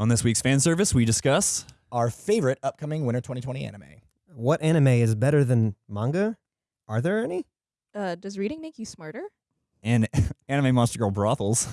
On this week's fan service, we discuss Our favorite upcoming winter 2020 anime. What anime is better than manga? Are there any? Uh, does reading make you smarter? and anime monster girl brothels.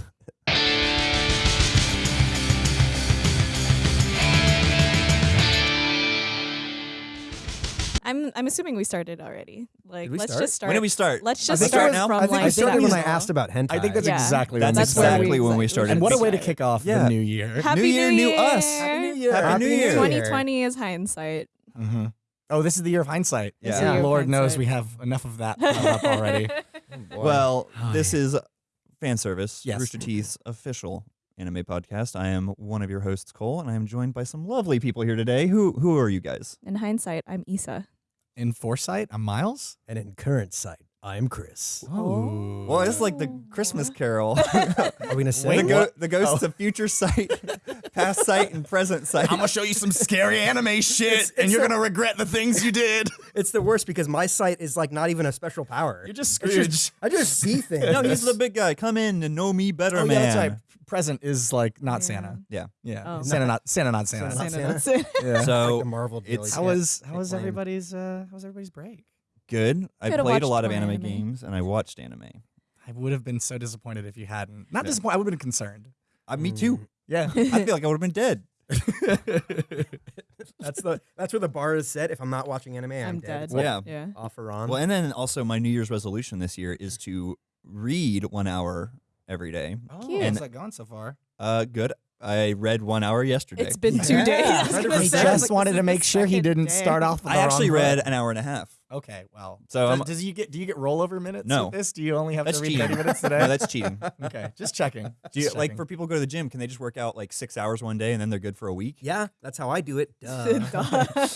I'm I'm assuming we started already. Like, we let's start? just start. When did we start? Let's just think start it was- from I think like we I started when I seven. asked about hentai. I think that's Yeah. exactly That's when we exactly started. when we started. And what a way to kick off Yeah. the new year. Happy New year, new us. Happy New Year. Happy New Year. 2020 is hindsight. hmm Oh, this is the year of hindsight. This is the year of Lord knows hindsight. we have enough of that piled up already. Well, Oh, this yeah. is fan service, Yes. Rooster Teeth's official anime podcast. I am one of your hosts, Cole, and I am joined by some lovely people here today. Who who are you guys? In hindsight, I'm Issa. In foresight, I'm Miles. And in current sight, I'm Chris. Oh. Well, it's like the Christmas Carol. Are we gonna say the, Wait, go- what? the ghosts of future sight, past sight, and present sight. I'm gonna show you some scary anime shit, It's- and you're a- gonna regret the things you did. It's the worst because my sight is like not even a special power. You're just It's Scrooge. I just see things. no, he's the big guy. Come in and know me better, Oh, man. yeah, that's right. Present is like not Yeah. Santa. Yeah. Yeah, Oh. Santa not Santa not Santa. Santa, Santa, Santa. that's it. Yeah. It's like So the Marvel it's- how was how was everybody's uh how was everybody's break? Good. I Could've played a lot of more anime, anime. games and I watched anime. I would have been so disappointed if you hadn't. Not Yeah. disappointed. I would have been concerned. Uh, me too. Yeah. I feel like I would have been dead. That's the that's where the bar is set. If I'm not watching anime, I'm, I'm dead. dead. It's Yeah. Yeah. off or on. Well, and then also my New Year's resolution this year is to read one hour every day. oh, Cute. how's that gone so far? Uh, good. I read one hour yesterday. It's been two Yeah. days. I was He gonna He say, I was just like, wanted this to is make the sure he second didn't day. start off. With I the actually wrong read foot. an hour and a half. Okay, well. So does, I'm- does you get do you get rollover minutes? No. with this? Do you only have That's to read cheating. thirty minutes today? No, that's cheating. okay, just checking. Do you, Just like checking. for people who go to the gym, can they just work out like six hours one day and then they're good for a week? yeah, that's how I do it. Duh.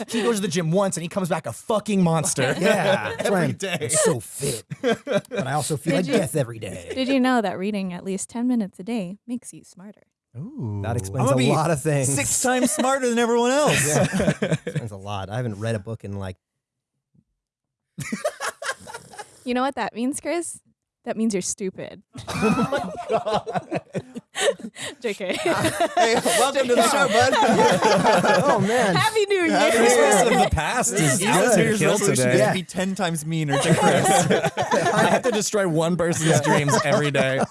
he goes to the gym once and he comes back a fucking monster. yeah, that's why I'm, day. So fit, but I also feel Did like you- death every day. Did you know that reading at least 10 minutes a day makes you smarter? Ooh. That explains a be lot of things. Six times smarter than everyone else. Yeah, explains a lot. I haven't read a book in like You know what that means, Chris? That means you're stupid. oh my god. JK. hey, welcome to the show, bud. oh man. Happy New Year. Happy New Year. of the past is Easy out to Year's kill today. Yeah. be ten times meaner to Chris. I have to destroy one person's dreams every day.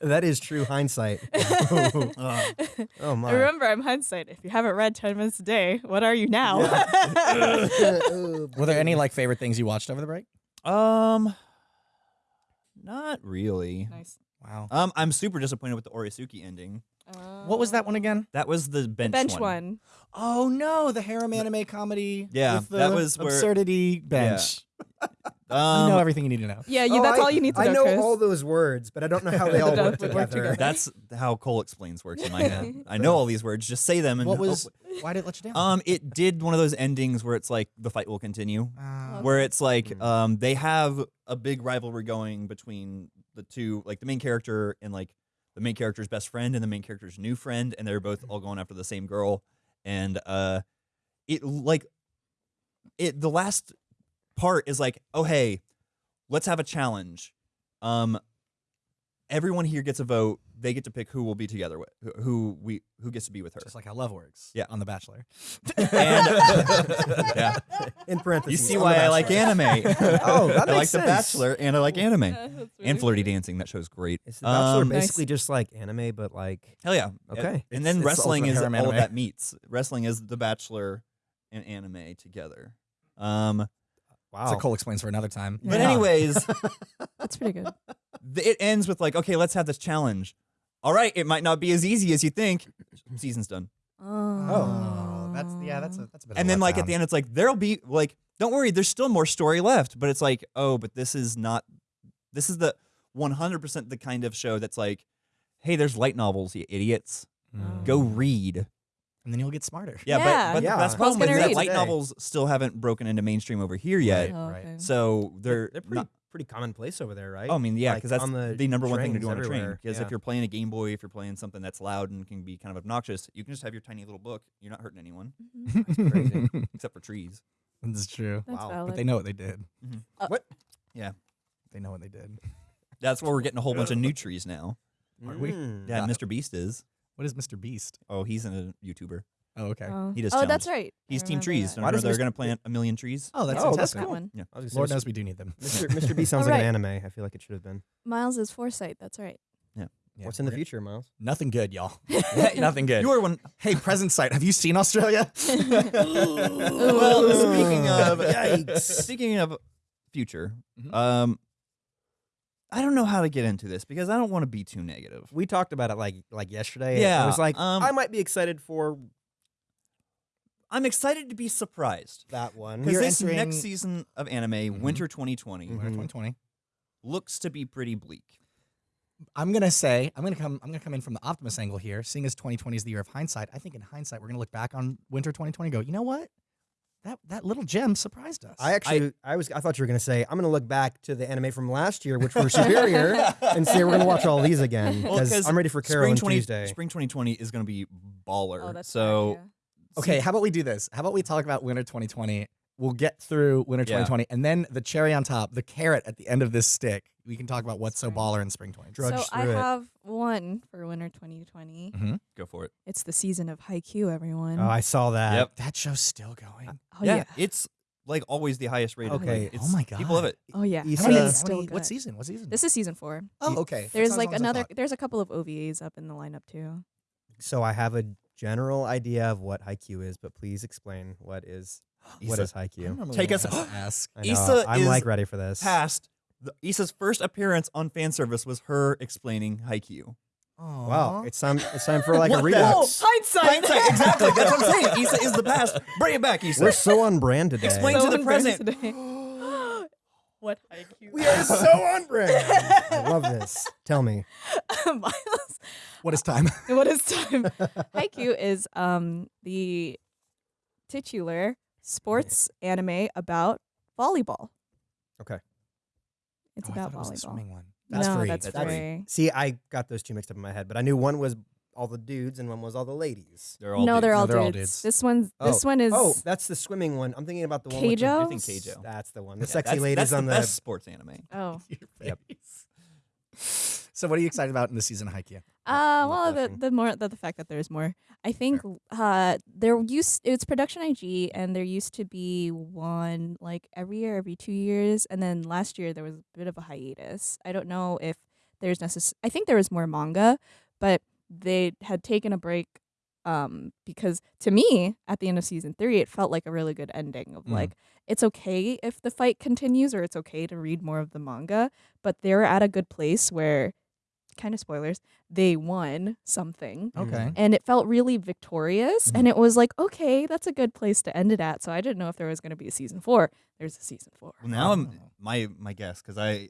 That is true hindsight. Uh, Oh my. Remember, I'm hindsight. If you haven't read 10 minutes a day, what are you now? Were there any like favorite things you watched over the break? um, not really. nice. Wow. Um, I'm super disappointed with the Oresuki ending. What was that one again? That was the bench, Bench one. one. Oh no, the harem anime comedy. Yeah, with the that was where- absurdity bench. Um, you know everything you need to know. Yeah, you, Oh, that's I- all you need to I know, I know Chris. all those words, but I don't know how they all work would work together. together. That's how Cole explains works in my head. I know all these words. Just say them. And What was? hopefully- Why did it let you down? Um, it did one of those endings where it's like the fight will continue. Uh, where it's like Mm. um they have a big rivalry going between the two like the main character and like the main character's best friend and the main character's new friend and they're both all going after the same girl. And uh it like it the last part is like oh hey let's have a challenge. Um everyone here gets a vote they get to pick who will be together with who- who we who gets to be with her just like how love works. Yeah. on The Bachelor. and yeah In parentheses. you see on why the I like Bachelor. anime Oh, that I like makes The sense. Bachelor and I like anime That's and weird. flirty dancing. That show's great. Is the Bachelor Um, Nice. basically just like anime, but like Hell yeah. Okay. And It's- then it's wrestling ultimate is all harem of anime. that meets. Wrestling is The Bachelor and anime together. Um, wow. So Cole explains for another time. but Yeah. anyways, That's pretty good. th- it ends with like, okay, let's have this challenge. All right, it might not be as easy as you think. Season's done. Oh, that's yeah, that's a that's a bit. And a then like at the end, it's like there'll be like, don't worry, there's still more story left. But it's like, oh, but this is not. This is the 100% the kind of show that's like, hey, there's light novels, you idiots. Mm. Go read. And then you'll get smarter. Yeah, Yeah. but, but Yeah. the best I problem is gonna that light Today. novels still haven't broken into mainstream over here yet. Oh, right. okay. So they're, They're pretty not- pretty commonplace over there, right? Oh, I mean, yeah, Like, because that's on the, the number one thing to do on a train. Because yeah. if you're playing a Game Boy, if you're playing something that's loud and can be kind of obnoxious, you can just have your tiny little book. You're not hurting anyone, Mhm. crazy. except for trees. That's true. That's Wow. valid. But they know what they did. What? Yeah, They know what they did. that's why we're getting a whole bunch of new trees now. Are we? Mm. Yeah, Mr. Beast is. What is Mr. Beast? Oh, he's a YouTuber. Oh, okay. Oh, He does oh that's challenge. right. I He's Team remember Trees. that. Why Remember does they're Mr. going to plant a million trees? Oh, that's Oh, that's fantastic. That cool. one. I was gonna Lord Mr. knows we do need them. Mr. Mr. B sounds like an anime. I feel like it should have been. Miles is foresight. That's right. Yeah, What's in the future, Miles? Nothing good, y'all. Nothing good. You are one. hey, present sight. Have you seen Australia? well, speaking of Yikes. speaking of future, Mhm. um, I don't know how to get into this because I don't want to be too negative. We talked about it like like yesterday. Yeah, I was like, um, I might be excited for I'm excited to be surprised that one. because this entering- next season of anime, Mhm. Winter 2020, Mhm. Winter 2020. looks to be pretty bleak. I'm gonna say I'm gonna come I'm gonna come in from the optimist angle here. Seeing as 2020 is the year of hindsight, I think in hindsight we're gonna look back on winter 2020 and go, you know what? That that little gem surprised us. I actually, I, was, I thought you were gonna say, I'm gonna look back to the anime from last year, which were superior, and say we're gonna watch all these again Well, I'm ready for Carol Spring and 20 Tuesday. Spring 2020 is going to be baller. Oh, that's so bad, okay, how about we do this? How about we talk about winter 2020? We'll get through winter Yeah. 2020, and then the cherry on top, the carrot at the end of this stick. We can talk about what's so baller in spring 2020. Drudge so I it. have one for winter 2020. Mm-hmm. go for it. It's the season of Haikyuu, everyone. Oh, I saw that. Yep. That show's still going. oh yeah. it's like always the highest rated. Okay. Like, it's, Oh my god. people love it. Oh yeah. Issa- it's still many- good. what season? What season? This is season four. oh, okay. There's like long as I another. There's a couple of OVAs up in the lineup too. So I have a general idea of what Haikyuu is, but please explain what is what Issa- is Haikyuu. Take us- gonna have ask. I know, Issa I'm is like ready for this. Past the, Issa's first appearance on fan service was her explaining Haikyuu. Wow, it's time. It's time for like a What the- redux. hindsight! Hindsight, exactly. That's what I'm saying. Issa is the past. Bring it back, Issa. We're so on brand today. Explain to the present. what Haikyuu? We are so on brand. I love this. Tell me. Miles. what is time? what is time? Haikyuu is um the titular sports anime about volleyball. Okay. It's Oh, I about thought it was the volleyball. swimming one. That's no, free. that's That's free. free. See, I got those two mixed up in my head, but I knew one was all the dudes and one was all the ladies. They're all no, dudes. they're all, No, they're all dudes. dudes. This one's oh. this one is Oh, that's the swimming one. I'm thinking about the one with the, Keijo? I think Keijo. That's the one. The Yeah, sexy that's, ladies that's on the the. best sports anime. oh. Your Yep. face. So, what are you excited about in the season of Haikyuu? Uh, well, the, the more the, the fact that there's more. I think uh there used it's production IG and there used to be one like every year, every two years, and then last year there was a bit of a hiatus. I don't know if there's necess. I think there was more manga, but they had taken a break um because to me at the end of season three it felt like a really good ending of Mm. like it's okay if the fight continues or it's okay to read more of the manga but they're at a good place where kind of spoilers they won something Okay. and it felt really victorious and it was like okay that's a good place to end it at so i didn't know if there was going to be a season four there's a season four Well, now I'm Oh. my my guess because I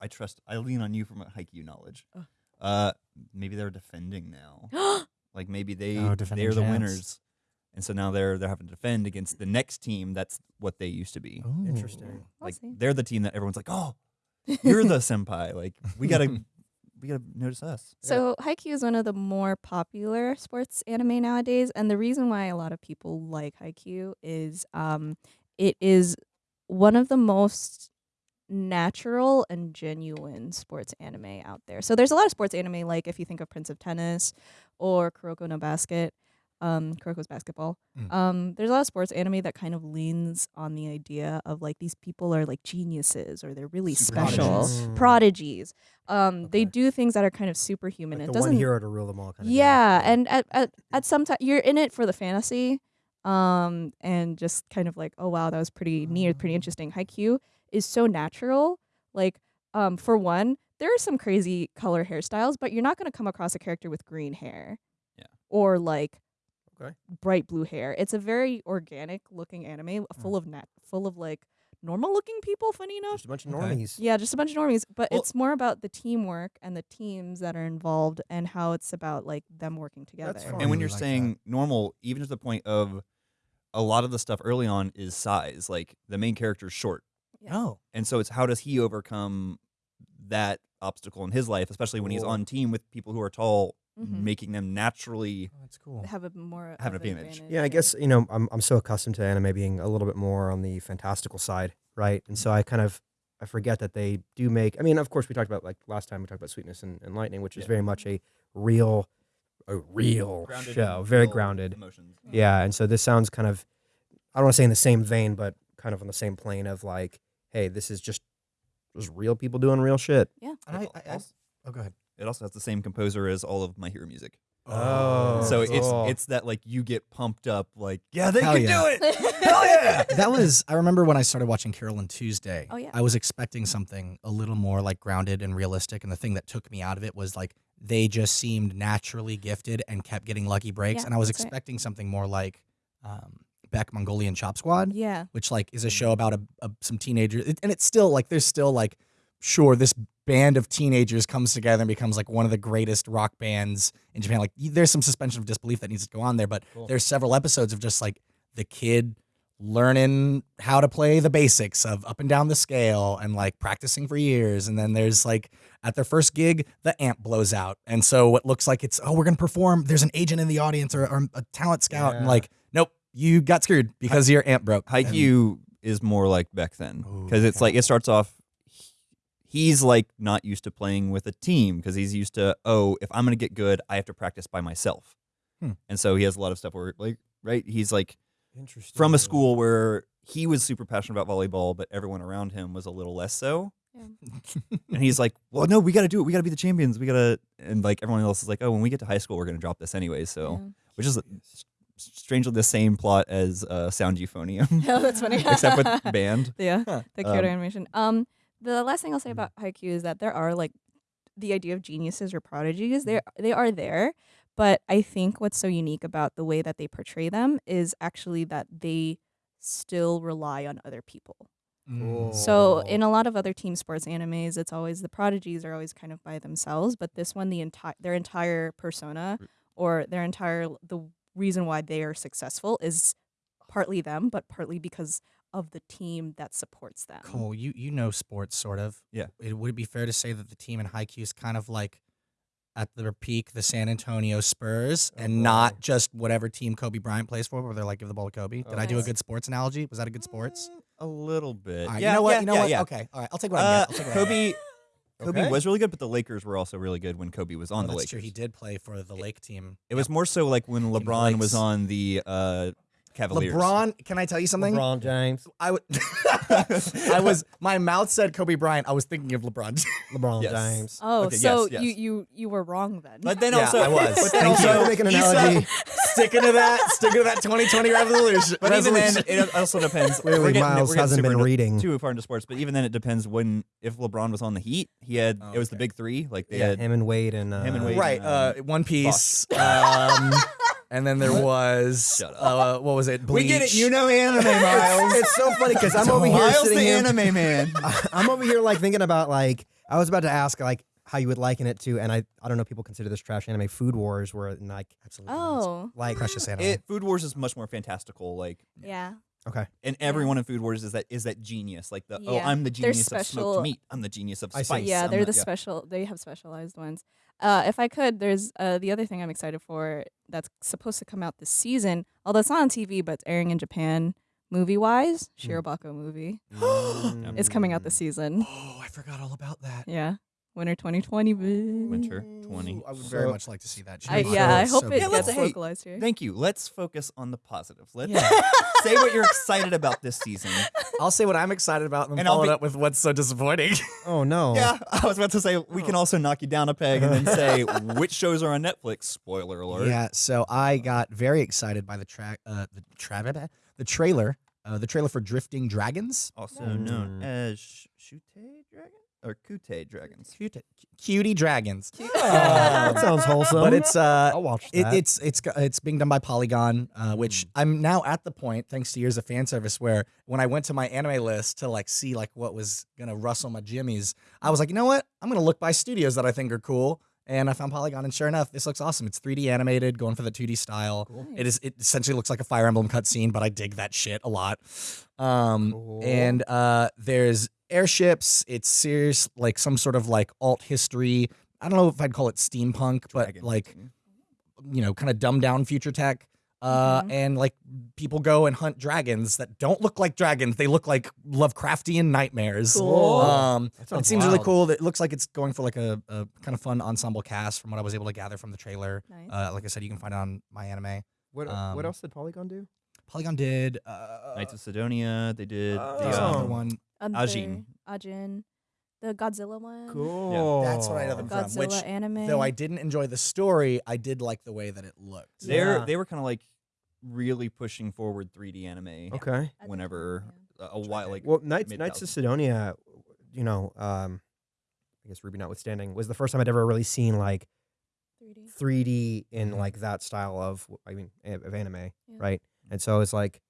I trust I lean on you for my Haikyuu knowledge. Ugh. Uh, maybe they're defending now. like maybe they oh, they're the champs. winners, and so now they're they're having to defend against the next team. That's what they used to be. Interesting. We'll like they're the team that everyone's like, oh, you're the senpai. Like we gotta we gotta notice us. So Haikyuu is one of the more popular sports anime nowadays, and the reason why a lot of people like Haikyuu is um, it is one of the most natural and genuine sports anime out there. So there's a lot of sports anime, like if you think of Prince of Tennis or Kuroko no Basket, um, Kuroko's basketball. Mm. Um, there's a lot of sports anime that kind of leans on the idea of like these people are like geniuses or they're really Super special prodigies. Mm. prodigies. Um, they do things that are kind of superhuman. Like it the doesn't. one hero to rule them all. Kind of yeah, and at at at some time you're in it for the fantasy, um, and just kind of like, oh wow, that was pretty neat, pretty interesting. Haikyuu is so natural. Like, um, for one, there are some crazy color hairstyles, but you're not gonna come across a character with green hair. Yeah. Or like. Okay. Bright blue hair. It's a very organic looking anime, Hmm. full of nat, full of like normal looking people. Funny enough, just a bunch of Okay. normies. yeah, just a bunch of normies, but Well- it's more about the teamwork and the teams that are involved and how it's about like them working together. That's And when really you're like saying normal, even to the point of a lot of the stuff early on is size. Like the main character's short, Yeah. Oh, and so it's how does he overcome that obstacle in his life, especially when he's Cool. on team with people who are tall, Mhm. making them naturally. that's cool. Have a more Have an of advantage. Yeah, I guess you know I'm I'm so accustomed to anime being a little bit more on the fantastical side, right? And so I kind of I forget that they do make. I mean, of course, we talked about like last time we talked about Sweetness and, and Lightning, which is very much a real a real Grounded show, very real grounded. Emotions. Yeah, and so this sounds kind of I don't want to say in the same vein, but kind of on the same plane of like, hey, this is just just real people doing real shit. Yeah. And I, It I, I, oh, go ahead. It also has the same composer as all of my hero music. Oh, so it's cool. it's that like you get pumped up like yeah they Hell can yeah. do it hell yeah that was I remember when I started watching Carol and Tuesday. Oh, yeah. I was expecting something a little more like grounded and realistic, and the thing that took me out of it was like they just seemed naturally gifted and kept getting lucky breaks, Yeah, and I was that's right. expecting something more like um, Beck Mongolian Chop Squad, yeah. which like is a show about a, a some teenagers, it, and it's still like there's still like sure this band of teenagers comes together and becomes like one of the greatest rock bands in Japan. Like there's some suspension of disbelief that needs to go on there, but Cool. there's several episodes of just like the kid learning how to play the basics of up and down the scale and like practicing for years and then there's like at their first gig the amp blows out and so what looks like it's oh we're gonna perform there's an agent in the audience or, or a talent scout and like nope you got screwed because your amp broke And- Haikyuu is more like Beck then because it's like it starts off. He's like not used to playing with a team because he's used to oh if I'm gonna get good I have to practice by myself, Hmm. and so he has a lot of stuff where like right he's like Interesting. from a school where he was super passionate about volleyball but everyone around him was a little less so, and he's like well no we got to do it we got to be the champions we got to and like everyone else is like oh when we get to high school we're gonna drop this anyway so Yeah. which is strangely the same plot as uh, Sound Euphonium. Oh, that's funny. Except with band. Yeah, Huh. the Kyoto Um, animation. Um, the last thing I'll say Mm. about Haikyuu is that there are like the idea of geniuses or prodigies. They they are there, but I think what's so unique about the way that they portray them is actually that they still rely on other people. Mm. So Oh. in a lot of other team sports animes, it's always the prodigies are always kind of by themselves, but this one, the entire their entire persona or their entire the reason why they are successful is partly them, but partly because of the team that supports them. Cole, you you know sports sort of. Yeah. It, would it be fair to say that the team in Haikyuu is kind of like at their peak the San Antonio Spurs Oh, and boy. not just whatever team Kobe Bryant plays for, where they're like give the ball to Kobe. Did I do a good sports analogy? Was that a good sports? Mm, A little bit. All right, yeah, you know what? yeah, you know yeah, what? yeah. Okay. All right. I'll take what I Uh, get. I'll take what I get. Kobe Kobe Okay. was really good, but the Lakers were also really good when Kobe was on Oh, the that's Lakers. true. He did play for the Lake team. It was more so like when Team of the LeBron was on the uh, Cavaliers. LeBron. Can I tell you something? LeBron James. I would. I was. My mouth said Kobe Bryant. I was thinking of LeBron. LeBron Yes. James. Oh, Okay, so yes, you yes. you you were wrong then. But then Yeah, also I was. But then also to make an Issa, analogy. sticking to that. Sticking to that 2020 revolution. But even then, resolution. it also depends. Clearly, we're getting, Miles we're getting hasn't been reading. too far into sports. But even then, it depends when if LeBron was on the Heat, he had Oh, it was the big three. Like they Yeah, had him and Wade and uh, Him and Wade. right. um, Uh, One Piece. Um, and then there was. Shut up. Uh, what was it? Bleach. we get it. You know anime, Miles. it's so funny because I'm over here Miles sitting the here. anime man. I'm over here like thinking about like I was about to ask like how you would liken it to, and I I don't know people consider this trash anime Food Wars, where like Absolutely. oh, like Precious anime. It, Food Wars is much more fantastical. Like yeah. Okay and everyone in Food Wars is that is that genius. Like the oh, Yeah. I'm the They're genius of special- smoked meat. I'm the genius of I see. spice. yeah, I'm they're the yeah. special. They have specialized ones. Uh, if I could, there's uh, the other thing I'm excited for that's supposed to come out this season. Although it's not on TV, but it's airing in Japan. Movie wise, Hmm. Shirobako movie. is coming out this season. oh, I forgot all about that. Yeah, winter 2020. bitch. Winter 20. Ooh, I would very So- much like to see that. I, Shirobako yeah, I is hope so it Yeah, let's- gets hey, localized here. Thank you. Let's focus on the positive. Let's Yeah. say what you're excited about this season. I'll say what I'm excited about and then And I'll follow be- it up with what's so disappointing. Oh no. Yeah, I was about to say we can also knock you down a peg and then say which shows are on Netflix. Spoiler alert. Yeah, so I got very excited by the track, uh, the tra- the trailer, uh, the trailer for Drifting Dragons. Also known Mm. as Sh- Shute Dragon or Kute Dragons. Cute, cutie dragons. Oh, that sounds wholesome. But it's uh, I'll watch it, that. it's it's it's being done by Polygon, uh, which I'm now at the point, thanks to years of fan service, where when I went to my anime list to like see like what was gonna rustle my jimmies, I was like, you know what? I'm gonna look by studios that I think are cool, and I found Polygon, and sure enough, this looks awesome. It's 3D animated, going for the 2D style. It is. It essentially looks like a Fire Emblem cutscene, but I dig that shit a lot. Um, Cool. and uh, there's airships. It's serious, like some sort of like alt history. I don't know if I'd call it steampunk, but like you know, kind of dumbed down future tech. Uh, Mhm. and like people go and hunt dragons that don't look like dragons. They look like Lovecraftian nightmares. Cool. Um, it sounds seems really cool. It looks like it's going for like a, a kind of fun ensemble cast from what I was able to gather from the trailer. Nice. Uh, like I said, you can find it on my anime. What Um, what else did Polygon do? Polygon did uh, Knights of Sidonia. They did Oh. there's the another um, one. Other- Ajin. Ajin. The Godzilla one. Cool. That's what I know them from. Godzilla Which, anime. though I didn't enjoy the story, I did like the way that it looked. They're Yeah. they were kind of like really pushing forward 3D anime Okay. I think- whenever yeah. a, a while like Well, Knights Knights of thousands. Sidonia, you know, um, I guess RWBY notwithstanding, was the first time I'd ever really seen like 3D. 3D in Mhm. like that style of I mean a- of anime, Yeah. right? And so I was like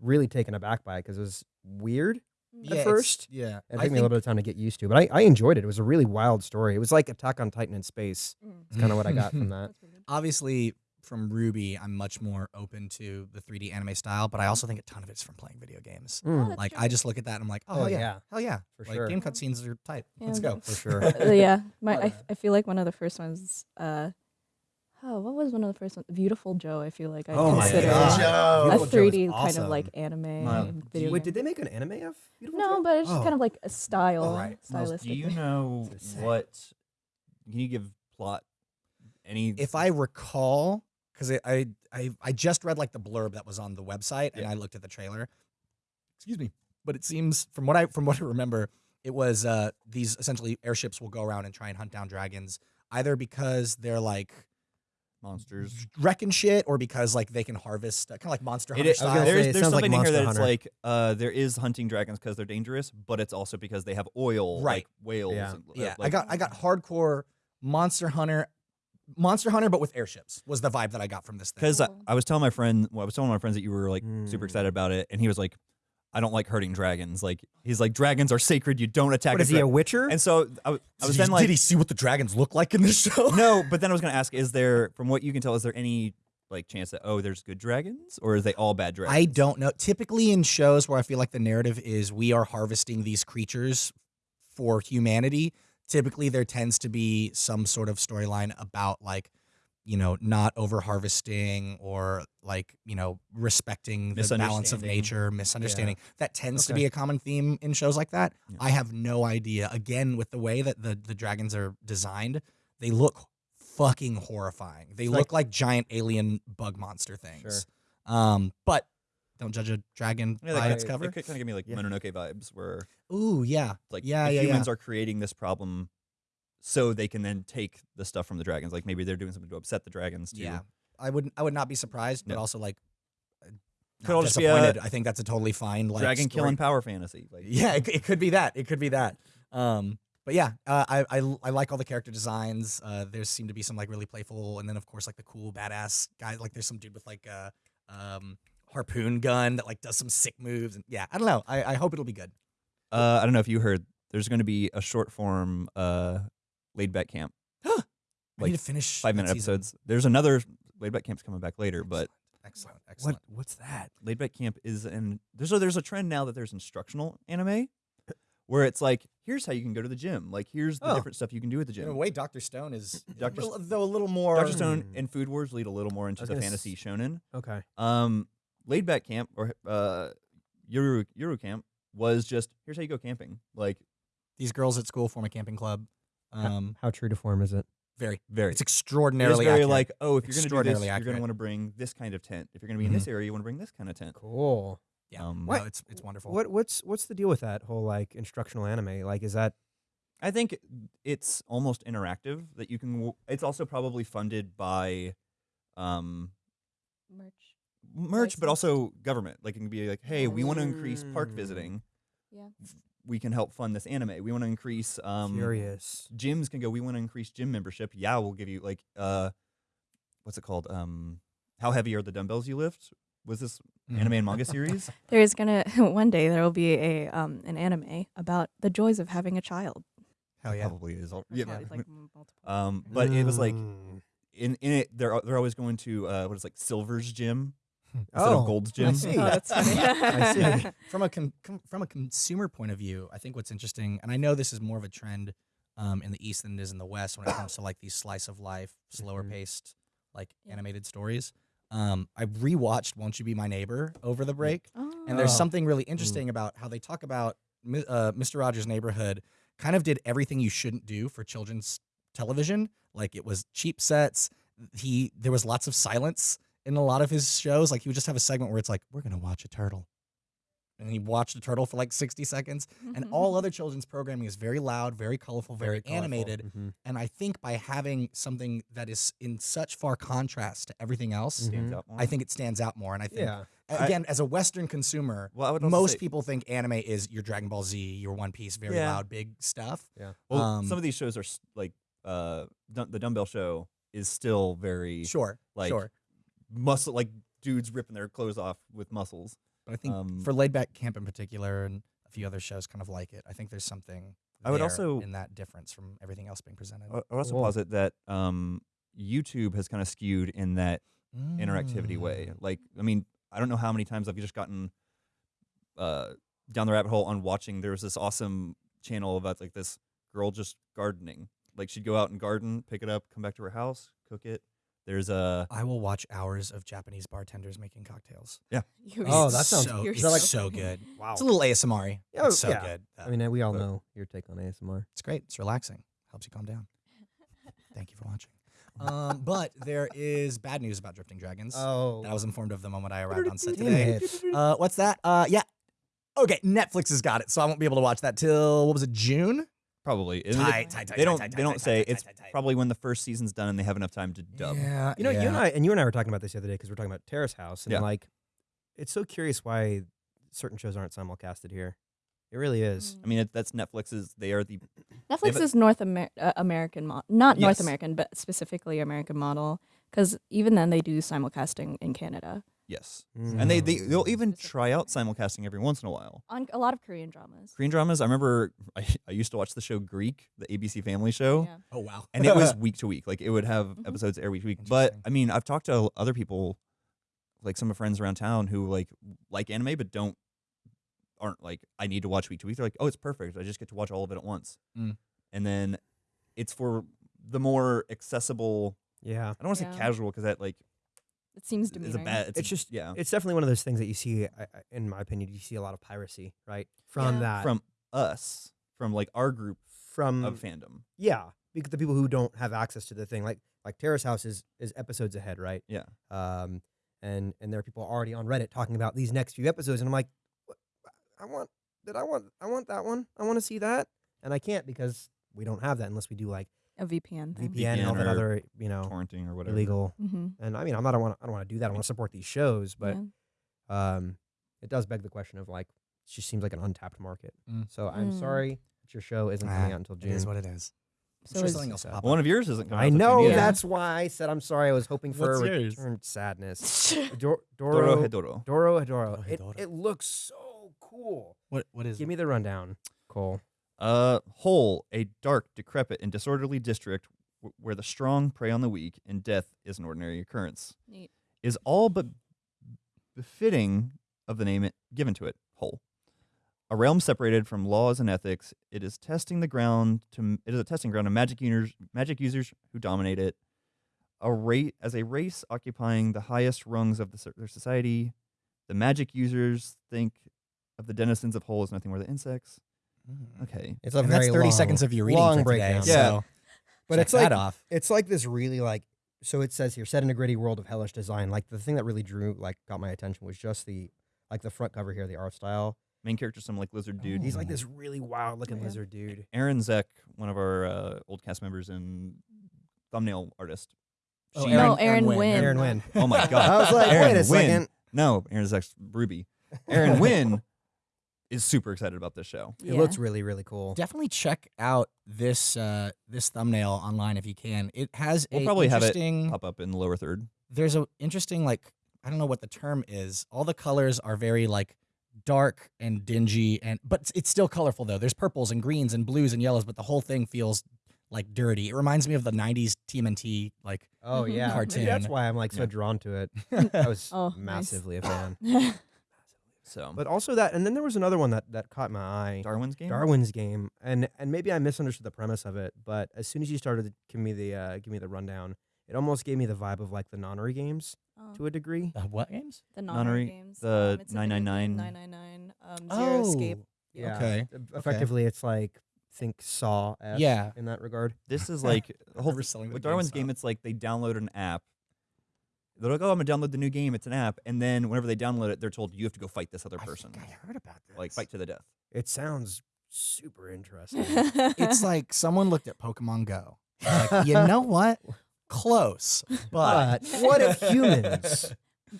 really taken aback by it because it was weird. Mm. At first, yeah. It I took me a little bit of time to get used to, but I, I enjoyed it. It was a really wild story. It was like Attack on Titan in space. Mm. It's kind of what I got from that. That's pretty good. obviously from RWBY, I'm much more open to the 3D anime style, but I also think a ton of it's from playing video games. Mm, Oh, Like true. I just look at that and I'm like, oh, Oh, yeah, yeah. hell yeah, For like, sure. Game cutscenes are tight. Let's go. for sure. Yeah, my I, I feel like one of the first ones. Uh, oh, what was one of the first ones? Beautiful Joe. I feel like I Oh my consider God. Joe. a Beautiful Joe is 3D kind awesome. of like anime Wow. video. Wait, game. did they make an anime of Beautiful No, Joe? but it's just Oh. kind of like a style, right. Miles, stylistic. do you know It's insane. what? Can you give plot? Any? If I recall, because I, I I just read like the blurb that was on the website and Yeah. I looked at the trailer. Excuse me, but it seems from what I from what I remember, it was uh these essentially airships will go around and try and hunt down dragons either because they're like monsters. wrecking shit or because like they can harvest uh, kind of like Monster Hunter is, style. gonna there's there's sounds like something in here Monster that it's Hunter. like uh, there is hunting dragons because they're dangerous, but it's also because they have oil, Right. like whales. Yeah. and, uh, Yeah, I got I got hardcore Monster Hunter, Monster Hunter, but with airships was the vibe that I got from this thing. because I, I was telling my friend, well, I was telling my friends that you were like super Mm. excited about it, and he was like, "I don't like hurting dragons. Like he's like dragons are sacred. You don't attack." What is he a Witcher? And so I was did, then he, like, did he see what the dragons look like in this show? no, but then I was gonna ask, is there, from what you can tell, is there any like chance that oh, there's good dragons, or is they all bad dragons? I don't know. Typically in shows where I feel like the narrative is we are harvesting these creatures for humanity, typically there tends to be some sort of storyline about like you know not over harvesting or like you know respecting the balance of nature misunderstanding. That tends to be a common theme in shows like that. Yeah. i have no idea. Again with the way that the the dragons are designed they look fucking horrifying. They It's look like giant alien bug monster things. Um but don't judge a dragon Yeah, by they its kinda- cover. It could kind of give me like Yeah. Mononoke vibes, where ooh yeah. like Yeah, yeah, humans yeah. are creating this problem so they can then take the stuff from the dragons. Like maybe they're doing something to upset the dragons too. Yeah, I wouldn't. I would not be surprised, but Yeah. also like uh, Could not all just be a disappointed. I think that's a totally fine like Dragon story. killing power fantasy. Like Yeah, it, it could be that. It could be that. Um, but yeah, uh, I, I I like all the character designs. Uh, there seem to be some like really playful, and then of course like the cool badass guy. Like there's some dude with like a um, harpoon gun that like does some sick moves. And yeah, I don't know. I, I hope it'll be good. uh, I don't know if you heard. There's going to be a short form uh, laid back camp, I need to finish five minute season. episodes. There's another laid back camp's coming back later, but Excellent, excellent. what what's that? laid back camp is and there's a there's a trend now that there's instructional anime where it's like here's how you can go to the gym. Like here's the Oh. different stuff you can do at the gym. In a way, Doctor Stone is Dr. Dr. though a little more. Dr. Stone Hmm. and Food Wars lead a little more into the fantasy shonen. Okay. Um, laid back camp or uh, Yuru Yuru camp was just here's how you go camping. Like These girls at school form a camping club. Um, How true to form is it? very. very It's it is extraordinarily very accurate. like oh if you're gonna do this Extraordinarily you're gonna want to bring this kind of tent. If you're gonna be in this area you want to bring this kind of tent. Cool. Yeah, Um, no, it's it's wonderful. What what's what's the deal with that whole like instructional anime? Like, is that I think it's almost interactive that you can. It's also probably funded by um, Merch. merch, but also government. Like it can be like, hey, we want to increase park Mm. visiting. Yeah. We can help fund this anime. We want to increase um, curious? gyms can go. We want to increase gym membership. Yeah, we'll give you like uh, what's it called? Um, how heavy are the dumbbells you lift? Was this Mhm. anime and manga series? There's gonna one day there will be a um an anime about the joys of having a child. Hell yeah. Probably is. All, Or yeah, probably, like multiple. um, but it was like Mm. in in it they're they're always going to uh, what is it, like Silver's gym instead Oh, of Gold's I see. Oh, that's funny. I see. From a com- com- from a consumer point of view, I think what's interesting, and I know this is more of a trend um, in the East than it is in the West when it comes to like these slice of life, slower Mhm. paced, like Yeah. animated stories. Um, I rewatched "Won't You Be My Neighbor" over the break, Oh. and there's Oh. something really interesting about how they talk about uh, Mr. Rogers' Neighborhood. Kind of did everything you shouldn't do for children's television. Like it was cheap sets. He there was lots of silence in a lot of his shows. Like he would just have a segment where it's like, "We're gonna watch a turtle," and he watched a turtle for like 60 seconds. And all other children's programming is very loud, very colorful, very, colorful. animated. Mhm. And I think by having something that is in such far contrast to everything else, Stands Mhm. I think it stands out more. And I think, Yeah. I- again, as a Western consumer, Well, I would most say- people think anime is your Dragon Ball Z, your One Piece, very Yeah. loud, big stuff. Yeah. Well, um, some of these shows are like uh, the Dumbbell Show is still very Sure, like sure. Muscle, like dudes ripping their clothes off with muscles. But I think um, for Laid Back Camp in particular, and a few other shows kind of like it, I think there's something I would also- in that difference from everything else being presented. I I would also Cool. posit that um, YouTube has kind of skewed in that interactivity way. Mm. Like, I mean, I don't know how many times I've just gotten uh, down the rabbit hole on watching. There was this awesome channel about like this girl just gardening. Like she'd go out and garden, pick it up, come back to her house, cook it. There's a I will watch hours of Japanese bartenders making cocktails. You're Oh, that sounds- so, you're it's so- so good. Wow. It's a little ASMR. Yeah, it's so yeah. good. though. I mean, we all But- know your take on ASMR. it's great. It's relaxing. Helps you calm down. Thank you for watching. Um, but there is bad news about Drifting Dragons Oh. that I was informed of the moment I arrived on set today. Uh, what's that? Uh, yeah. Okay, Netflix has got it, so I won't be able to watch that till what was it, June? Probably. And Tight, they- tight, tight, They don't. tight, They don't tight, say tight, it's tight, tight, tight. probably when the first season's done and they have enough time to dub. Yeah, You know, you and. I and you and I were talking about this the other day because we're talking about Terrace House, and Yeah. like, it's so curious why certain shows aren't simulcasted here. It really is. I mean, it, that's Netflix's. They are the Netflix a- is North Amer- uh, American, mo- not North American, but specifically American model. Because even then, they do simulcasting in Canada yes, Mm. and they, they they'll even try out simulcasting every once in a while. on a lot of Korean dramas. Korean dramas. I remember I, I used to watch the show Greek, the ABC Family show. Yeah. Oh wow. and it was week to week. Like it would have Mhm. episodes every week to week. But I mean, I've talked to other people, like some of friends around town who like like anime but don't aren't like I need to watch week to week. They're like, oh, it's perfect. I just get to watch all of it at once. Mm. And then it's for the more accessible. Yeah. I don't want to Yeah. say casual because that like It seems is demeaning. a bad. It's, It's a- just- yeah It's definitely one of those things that you see, I- I- in my opinion, you see a lot of piracy, right? From Yeah. that. from us from like our group from of fandom. yeah, because the people who don't have access to the thing, like like Terrace House is is episodes ahead, right? Yeah. Um, and and there are people already on Reddit talking about these next few episodes, and I'm like, "What- I want did I want I want that one? I want to see that, and I can't because we don't have that unless we do like a VPN thing. VPN, and all that other you know Torrenting or whatever. illegal. Mm-hmm. And I mean, I'm not I want I don't want to do that. I want to support these shows, but yeah. um, it does beg the question of like, it just seems like an untapped market. Mm. So I'm Mm. sorry that your show isn't coming Ah, out until June. is what it is. So sure is- something else Well, one of yours isn't. coming I till know Yeah. that's why I said I'm sorry. I was hoping for What's a yours? return sadness. Dor- Doro Doro, Hedoro. Doro, Hedoro. Doro It, it looks so cool. What what is Give it? me the rundown, Cole. Uh, Hole, a dark, decrepit, and disorderly district w- where the strong prey on the weak and death is an ordinary occurrence, Neat. is all but befitting of the name it given to it, Hole. A realm separated from laws and ethics, it is testing the ground to it is a testing ground of magic users, magic users who dominate it. A rate as a race occupying the highest rungs of the, their society, the magic users think of the denizens of Hole as nothing more than insects. Mm. Okay, It's a And very that's 30 long, seconds of your reading long for today. breakdown. So Yeah. But it's like off. it's like this really like so it says here set in a gritty world of hellish design. Like the thing that really drew like got my attention was just the like the front cover here, the art style. main character, some like lizard dude. He's Oh. like this really wild looking Yeah. lizard dude. Aaron Zek, one of our uh, old cast members and thumbnail artist. Oh, She- no, Aaron- Aaron, Aaron Wynn. Wynn. Aaron Wynn. Oh my god! I was like, Aaron wait a Wynn. second. No, Aaron Zek's RWBY. Aaron Wynn is super excited about this show. It Yeah. looks really, really cool. Definitely check out this uh, this thumbnail online if you can. It has We'll a probably have it interesting. Pop up in the lower third. there's a interesting like I don't know what the term is. All the colors are very like dark and dingy and but it's- it's still colorful though. There's purples and greens and blues and yellows, but the whole thing feels like dirty. It reminds me of the 90s TMNT like Oh Mhm. yeah, Cartoon. Maybe that's why I'm like so Yeah. drawn to it. I was Oh, nice. massively a fan. So But also that, and then there was another one that that caught my eye. Darwin's game. Darwin's game, and and maybe I misunderstood the premise of it, but as soon as you started to give me the uh, give me the rundown, It almost gave me the vibe of like the Nonary games Oh, to a degree. Uh, what games? the Nonary, Nonary games. the um, it's a video game, 999. 999. Um, Zero Escape. Yeah. Okay. Effectively, it's like think Saw. Yeah. In that regard. This is like the whole We're selling the with Darwin's GameStop. game. It's like they download an app. They're like, "Oh, I'm gonna download the new game. It's an app." And then whenever they download it, they're told you have to go fight this other I person, think I heard about this. like fight to the death. It sounds super interesting. It's like someone looked at Pokemon Go. Like, you know what? Close, but but what if humans?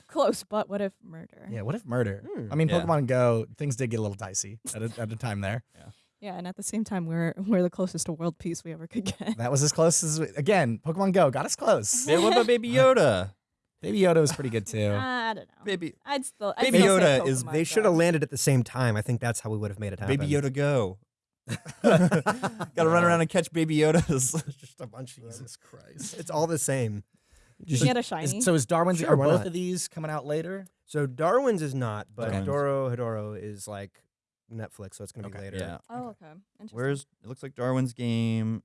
Close, but what if murder? yeah. What if murder? Hmm. I mean, Yeah. Pokemon Go things did get a little dicey at a, at a time there. Yeah, and at the same time, we're we're the closest to world peace we ever could get. That was as close as we, again. Pokemon Go got us close. Yeah, what about Baby Yoda? Baby Yoda was pretty good too. I don't know. Baby I'd still. I'd Baby still say Yoda is- Pokemon They should have landed at the same time. I think that's how we would have made it happen. Baby Yoda go. Got to run around and catch Baby Yodas. Just a bunch of Jesus Christ. It's all the same. You get a shiny. Is- so is Darwin's Sure, are why both not? of these coming out later? So Darwin's is not, but Okay. Dorohedoro is like Netflix, so it's gonna Okay. be later. yeah. oh, okay. Interesting. Where's it looks like Darwin's game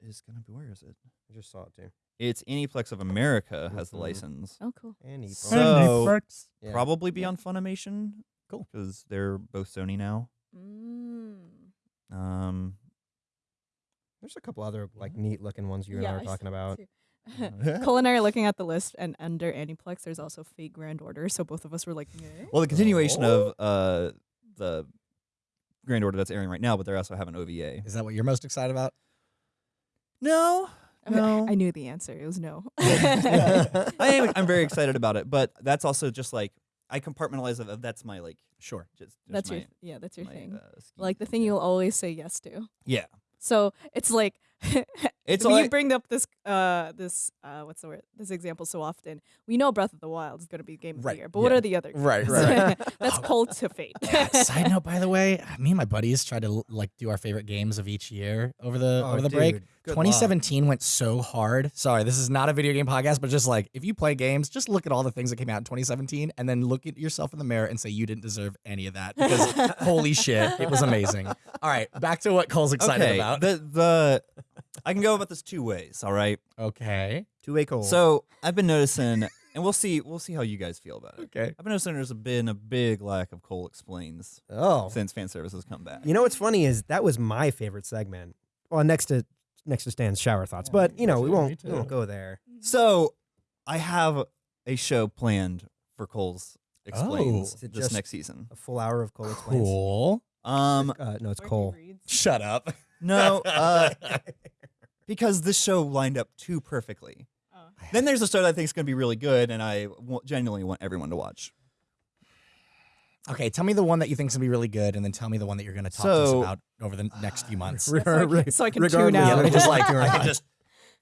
is gonna be where is it? I just saw it too. It's Aniplex of America has the Mhm. license. Oh, cool. And he So Yeah. probably be on Funimation. Cool. Because they're both Sony now. Mm. Um There's a couple other like neat looking ones you and yeah, I I were talking saw about. too. Culinary looking at the list, and under Aniplex, there's also Fate Grand Order. So both of us were like, "Meh." well the continuation Oh. of uh the Grand Order that's airing right now, but they're also having OVA. Is that what you're most excited about? No. I, mean, No. I knew the answer. It was no. I am I'm very excited about it, but that's also just like I compartmentalize it. That's my like Sure. just, just that's my, your yeah. That's your my, thing. uh, like the thing you'll always say yes to. Yeah. So it's like It's we like bring up this uh this uh what's the word this example so often. We know Breath of the Wild is going to be game of Right, the year, but what are the other? Right, games? right. That's Oh. cold to fate. Side note, by the way, me and my buddies tried to like do our favorite games of each year over the Oh, over the break. dude, good luck. 2017 went so hard. Sorry, this is not a video game podcast, but just like if you play games, just look at all the things that came out in 2017 and then look at yourself in the mirror and say you didn't deserve any of that because holy shit, it was amazing. All right, back to what Cole's excited okay. about. The the I can go about this two ways. All right. okay. Two way cold. So I've been noticing, and we'll see we'll see how you guys feel about it. Okay. I've been noticing there's been a big lack of Cole explains oh, since fan service has come back. you know what's funny is that was my favorite segment. Well, next to next to Stan's shower thoughts, Yeah, but you know we won't we won't go there. So I have a show planned for Cole's explains Oh. This next season. A full hour of Cole explains. Cool. Um, Uh, no, it's Cole. Shut up. No, uh, because this show lined up too perfectly. Oh. Then there's a show that I think is going to be really good, and I w- genuinely want everyone to watch. Okay, tell me the one that you think is gonna be really good, and then tell me the one that you're gonna talk to us about over the next few months. Re- so I can- re- so I can tune of out. Yeah, just like I can just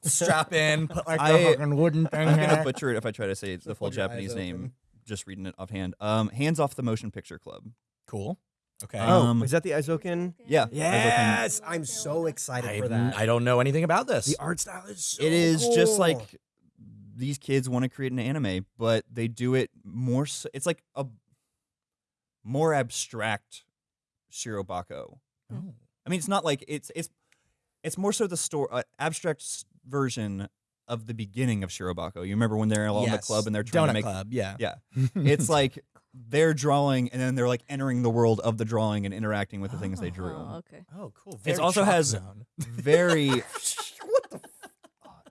strap in, put like I- the fucking wooden thing I'm going to butcher it if I try to say the full hold your eyes Japanese name, just reading it offhand. Um, Hands Off the Motion Picture Club. Cool. Okay. Oh, Um, is that the Eizouken? Yeah. Yes, I'm so excited I, for that. I don't know anything about this. the art style is so it is just like these kids want to create an anime, but they do it more. s it's like a more abstract Shirobako. Oh. I mean, it's not like it's it's it's more so the store uh, abstract version of the beginning of Shirobako. You remember when they're all in the club and they're trying Donut to make Club. Yeah. yeah. It's like they're drawing and then they're like entering the world of the drawing and interacting with the things they drew. Oh, okay. Oh, cool. It also Chalk has- Zone. Very. what the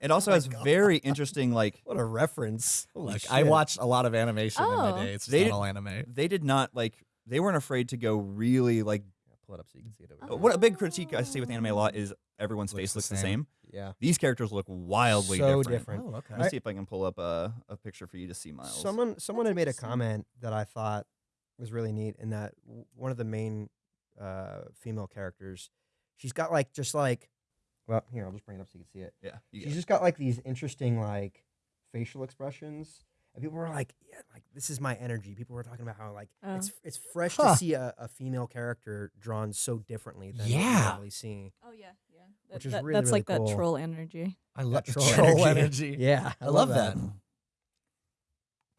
It also oh my has God. very interesting like what a reference. Holy Look, shit. I watched a lot of animation in my Oh. day. It's just They not did- all anime. they did not like they weren't afraid to go really like pull it up so you can see it over uh, Oh. there. what a big critique I see with anime a lot is everyone's Looks face the looks the same. Same. Yeah. These characters look wildly so different. different. Oh, okay. Let me see if I can pull up a, a picture for you to see Miles. Someone someone had made a comment that I thought was really neat in that one of the main uh, female characters, she's got like just like, well, here I'll just bring it up so you can see it. yeah, you She's it. just got like these interesting like facial expressions, and people were like, "Yeah, like this is my energy." People were talking about how like it's Oh. it's fresh Huh. to see a, a female character drawn so differently than what you Yeah. normally see. Oh yeah, yeah. Which That- is that- really, that's really like cool. that troll energy. I love troll troll, energy. energy. Yeah, I love that.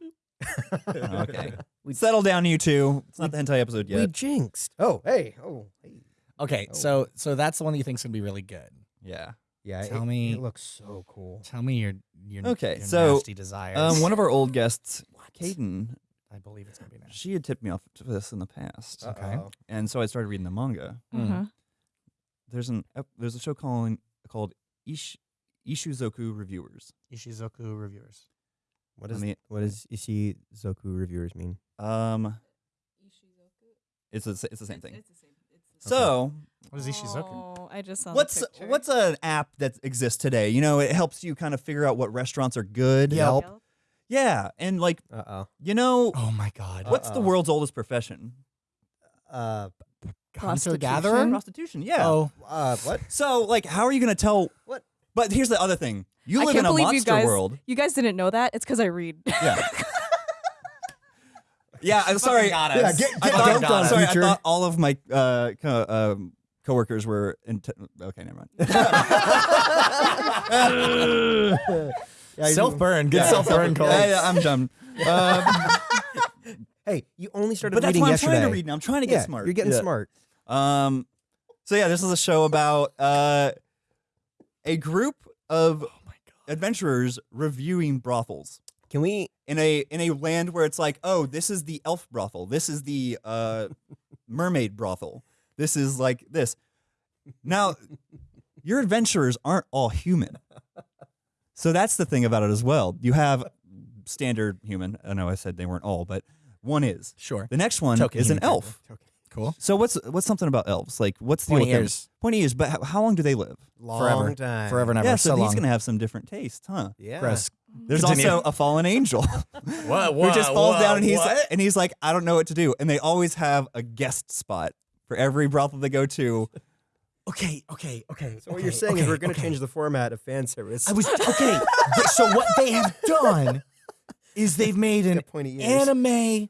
okay. We settle down, you two. It's not the hentai episode yet. We jinxed. Oh, hey, oh, hey. Okay, Oh. so so that's the one that you think's gonna be really good. yeah. Yeah, Tell it, me- it looks so cool. Tell me your your, Okay, your so, nasty desires. Um, one of our old guests, Caden, I believe it's gonna be nasty. she had tipped me off to this in the past, Okay. Uh-oh. and so I started reading the manga. Mm. Uh-huh. There's an ep- there's a show calling called Ish, Ishuzoku Reviewers. Ishizoku reviewers. What I is mean- what does Ishi Zoku reviewers mean? Um, it's a, it's the same thing. It's the same. So What is Ishuzoku? Oh, I just saw. what's the picture. what's an app that exists today? You know, it helps you kind of figure out what restaurants are good. Yelp. Yeah, and like Uh oh. you know, Oh my god. what's the Uh-oh. world's oldest profession? Uh, Hunter Prostitution? gatherer? Prostitution. Yeah. Oh, uh, what? So like, how are you gonna tell? What? But here's the other thing: you I live can't in a believe you monster guys- world. You guys didn't know that? It's because I read. Yeah. yeah. I'm sorry. got Yeah, us. get- I get thought, dumped on, sorry, future. I thought all of my uh, co- um, coworkers were. In t- okay, never mind. Yeah, self burn. Good Yeah, self burn, Cole. Yeah, yeah, I'm done. Um, Hey, you only started but that's reading why I'm yesterday. trying to read now. I'm trying to get yeah, smart. You're getting Yeah. smart. Um, so yeah, this is a show about uh, a group of adventurers reviewing brothels Can we? In a in a land where it's like, oh, this is the elf brothel, this is the uh, mermaid brothel, this is like this. Now, your adventurers aren't all human, so that's the thing about it as well. You have standard human. I know I said they weren't all, but one is. Sure. The next one Token is an human elf. Cool. So what's what's something about elves? Like what's the deal Pointy with them? ears. Pointy ears. But how, how long do they live? Long Forever. time. Forever and ever. yeah, so, so he's long. gonna have some different tastes, huh? Yeah. Gross. There's Continue. also a fallen angel What? who just falls down and he's and he's like, I don't know what to do. And they always have a guest spot for every brothel they go to. okay, okay, okay. So what you're saying is we're going to change the format of fan service. I was okay. so what they have done is they've made an Got pointy ears. anime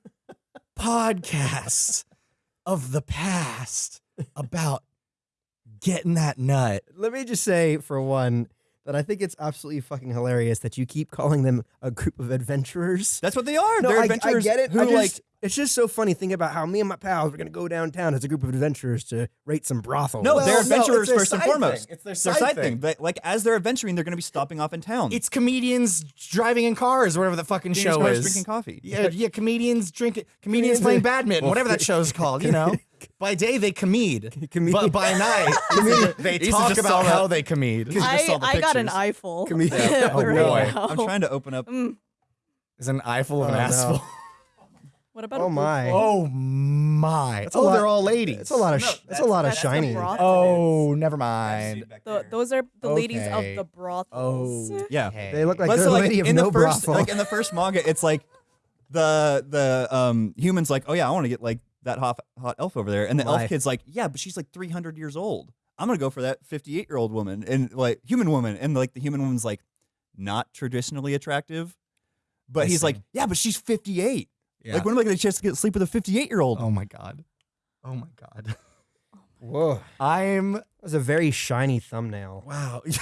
podcast of the past about getting that nut. Let me just say, for one, that I think it's absolutely fucking hilarious that you keep calling them a group of adventurers. That's what they are. No, They're I, I adventurers get it. who I just, like it's just so funny. Think about how me and my pals were gonna go downtown as a group of adventurers to rate some brothels. no, Well, they're adventurers their first and foremost. thing. It's their It's their side side thing. thing. But like as they're adventuring, they're gonna be stopping off in town. It's comedians driving in cars, whatever the fucking Being show smart, is. drinking coffee. Yeah, yeah, comedians drinking, Comedians comedians playing badminton, well, whatever that show's called. You know, by day they comede, Comedian- but by night they talk about how they comede. I, I got an eyeful. Comedian. Oh, right boy. now. I'm trying to open up. Mm. Is an eyeful of an Oh, no. asshole? What about? Oh a my. Oh my! That's oh, lot- they're all ladies. It's a lot of. sh- that's a lot of that's the shiny. Oh, never mind. The, those are the ladies of the brothels. Oh, Yeah. They look like But they're so, a like, lady of in no the first, brothel. like in the first manga, it's like the the um humans like, oh yeah, I want to get like that hot hot elf over there, and the Why? elf kid's like, yeah, but she's like 300 years old. I'm gonna go for that 58 year old woman and like human woman, and like the human woman's like not traditionally attractive, but I he's see. like, yeah, but she's 58. Yeah. Like when am I gonna get a chance to get sleep with a 58 year old? oh my god. Oh my god. Whoa, I'm that was a very shiny thumbnail. wow.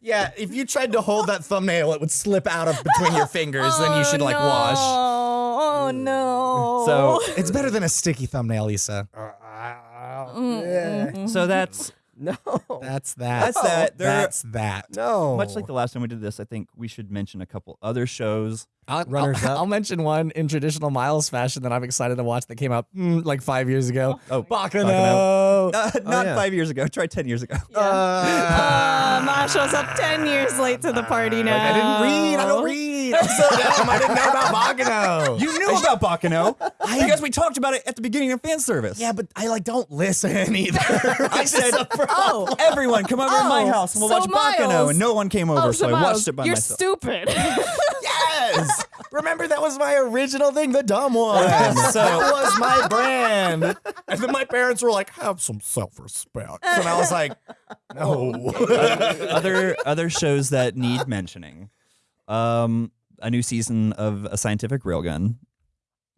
yeah, if you tried to hold that thumbnail, it would slip out of between your fingers. then you should like no. wash. Oh, Oh no. So It's better than a sticky thumbnail, Lisa. Uh, Mm, yeah. mhm. so that's No. That's that. That's that. They're- That's that. no. much like the last time we did this. I think we should mention a couple other shows. I'll, Runners I'll, up. I'll mention one in traditional Miles fashion that I'm excited to watch that came out mm, like five years ago. Oh, Baccano. Uh, not yeah. five years ago. Try 10 years ago. Yeah. Uh, Ma shows up ten years late to the party now. I didn't read. I don't read. I'm so dumb. I didn't know about Baccano. You knew about Baccano because we talked about it at the beginning of fan service. yeah, but I like don't listen either. I said, Oh. everyone, come over to my Oh, house and we'll so watch Baccano. Miles- And no one came over, Oh, so I Miles, watched it by You're myself. stupid. yes. Remember that was my original thing, the dumb one. Yes, So- that was my brand. And then my parents were like, "Have some self-respect," and I was like, "No." other other shows that need mentioning. Um, a new season of a scientific railgun.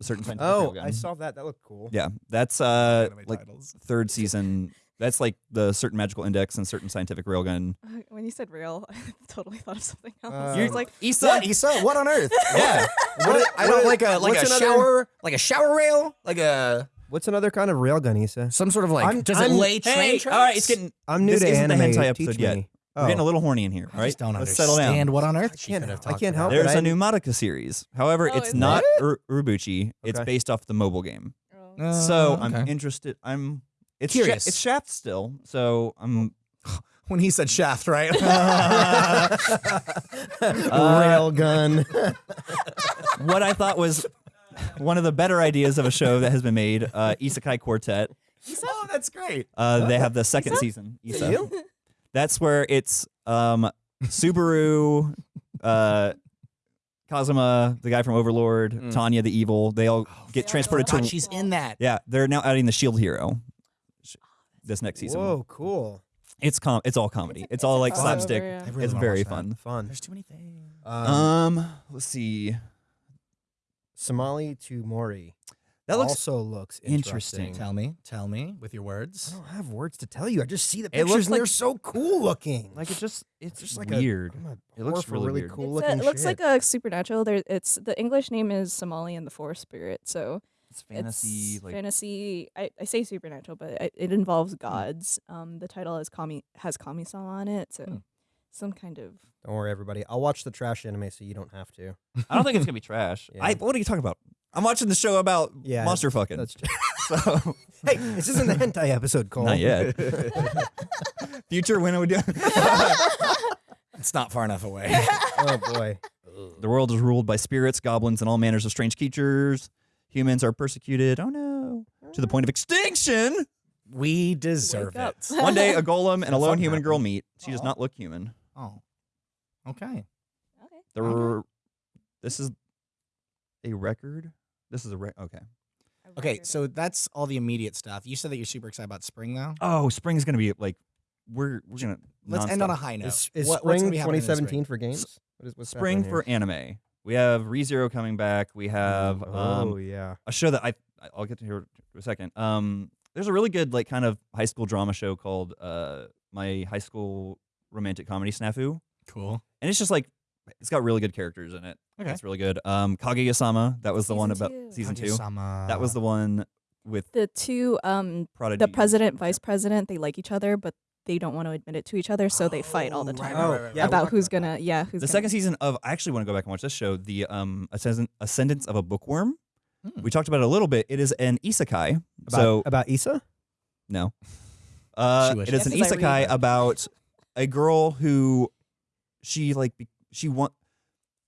A certain scientific Oh, railgun. I saw that. That looked cool. Yeah, that's uh Anime like titles. third season. That's like the certain magical index and certain scientific railgun. when you said real, I totally thought of something else. Uh, You're was like, Issa, What, Issa? What on earth? yeah. What, I don't like a like what's a another- shower, like a shower rail, like a What's another kind of railgun, Issa? Some sort of like. I'm- does I'm- it lay train Hey, tracks? all right, it's getting. I'm new This to isn't the anime. hentai Teach episode yet. me. We're getting a little horny in here. All I right, just don't let's understand settle down. what on earth I she can't- could have I can't help about. it. There's I- a new Madoka series. However, Oh, it's is not Ur- Urobuchi. It's Okay. based off the mobile game. Oh. so Uh, I'm okay. interested. I'm. It's Sha- Curious. it's Shaft still. So I'm. when he said shaft, right? railgun. what I thought was one of the better ideas of a show that has been made. Uh, Isekai Quartet. oh, that's great. Uh, they have the second season. Is it Issa. You? That's where it's um, Subaru, uh, Kazuma, the guy from Overlord, Mm. Tanya the evil. They all get yeah. transported God, to. she's in that. Yeah, they're now adding the Shield Hero. This next season. Whoa, cool. It's com. It's all comedy. It's, It's all like crossover, slapstick. yeah. Really It's very watch that. fun. Fun. There's too many things. Um, Um, let's see. Somali to Mori. That looks. also looks interesting. interesting. Tell me, tell me with your words. I don't have words to tell you. I just see the It pictures looks and they're so cool looking. Like it just. It's just just like like weird. A It looks really really weird. cool It's looking a, it looks shit. like a supernatural. There, it's the English name is Somali and the Forest Spirit. So It's fantasy. it's like fantasy. I, I say supernatural, but it, it involves gods. Um, the title has Kami has Kami-sama on it, so Hmm. some kind of. Don't worry, everybody. I'll watch the trash anime so you don't have to. I don't think it's gonna be trash. Yeah. I. What are you talking about? I'm watching the show about Yeah, monster fucking. That's just, so hey, this isn't the hentai episode, Cole. not yet. Future when are we doing? It's not far enough away. oh boy. the world is ruled by spirits, goblins, and all manners of strange creatures. Humans are persecuted. Oh no! To the point of extinction. we deserve it. One day, a golem and a lone Something human girl meet. She does not look human. Oh, okay. Okay. The Okay. Uh-huh. this is a record. This is a record. Okay. Okay, so that's all the immediate stuff. You said that you're super excited about spring, though. Oh, spring is gonna be like we're we're gonna. Let's end on a nonstop. high note. Is, is What- what's spring gonna be happening in 2017 spring? for games? What is what's spring happening for anime. We have ReZero coming back. We here? have um, oh yeah. a show that I I'll get to here in a second. Um, there's a really good like kind of high school drama show called uh My High School Romantic Comedy Snafu, Cool. and it's just like it's got really good characters in it. Okay. It's really good. Um, Kaguya-sama, that was the one about two. season two. Kaguya-sama. That was the one with The two, um, Prodigy. the president, vice president, they like each other, but they don't want to admit it to each other, so they fight all the Oh, time right, right, Oh, right, right, right. about who's gonna, yeah, who's the gonna- second season of. I actually want to go back and watch this show, the um Ascend- Ascendance of a Bookworm. Hmm. We talked about it a little bit. It is an isekai. About, so about Issa? No. Uh, She wishes. it is an Yeah, 'cause I read isekai about a girl who she like be- she want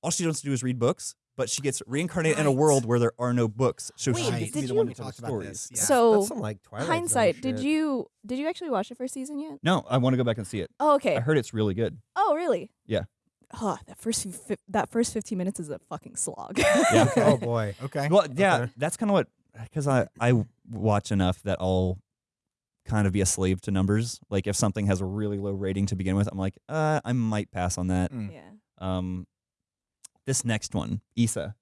all she wants to do is read books, but she gets reincarnated in a world where there are no books, so Wait, she Right. gets to be did the one you- to tell the about stories. this, yeah. So That's some like Twilight Zone hindsight, did you did you actually watch the first season yet? No, I want to go back and see it. Oh, okay. I heard it's really good. Oh, really? Yeah. Oh, that first fi- that first fifteen minutes is a fucking slog. Yeah. oh boy. Okay. Well, yeah, Okay. that's kind of what because I I watch enough that I'll kind of be a slave to numbers. Like if something has a really low rating to begin with, I'm like, uh, I might pass on that. Mm. yeah. Um, this next one, Issa,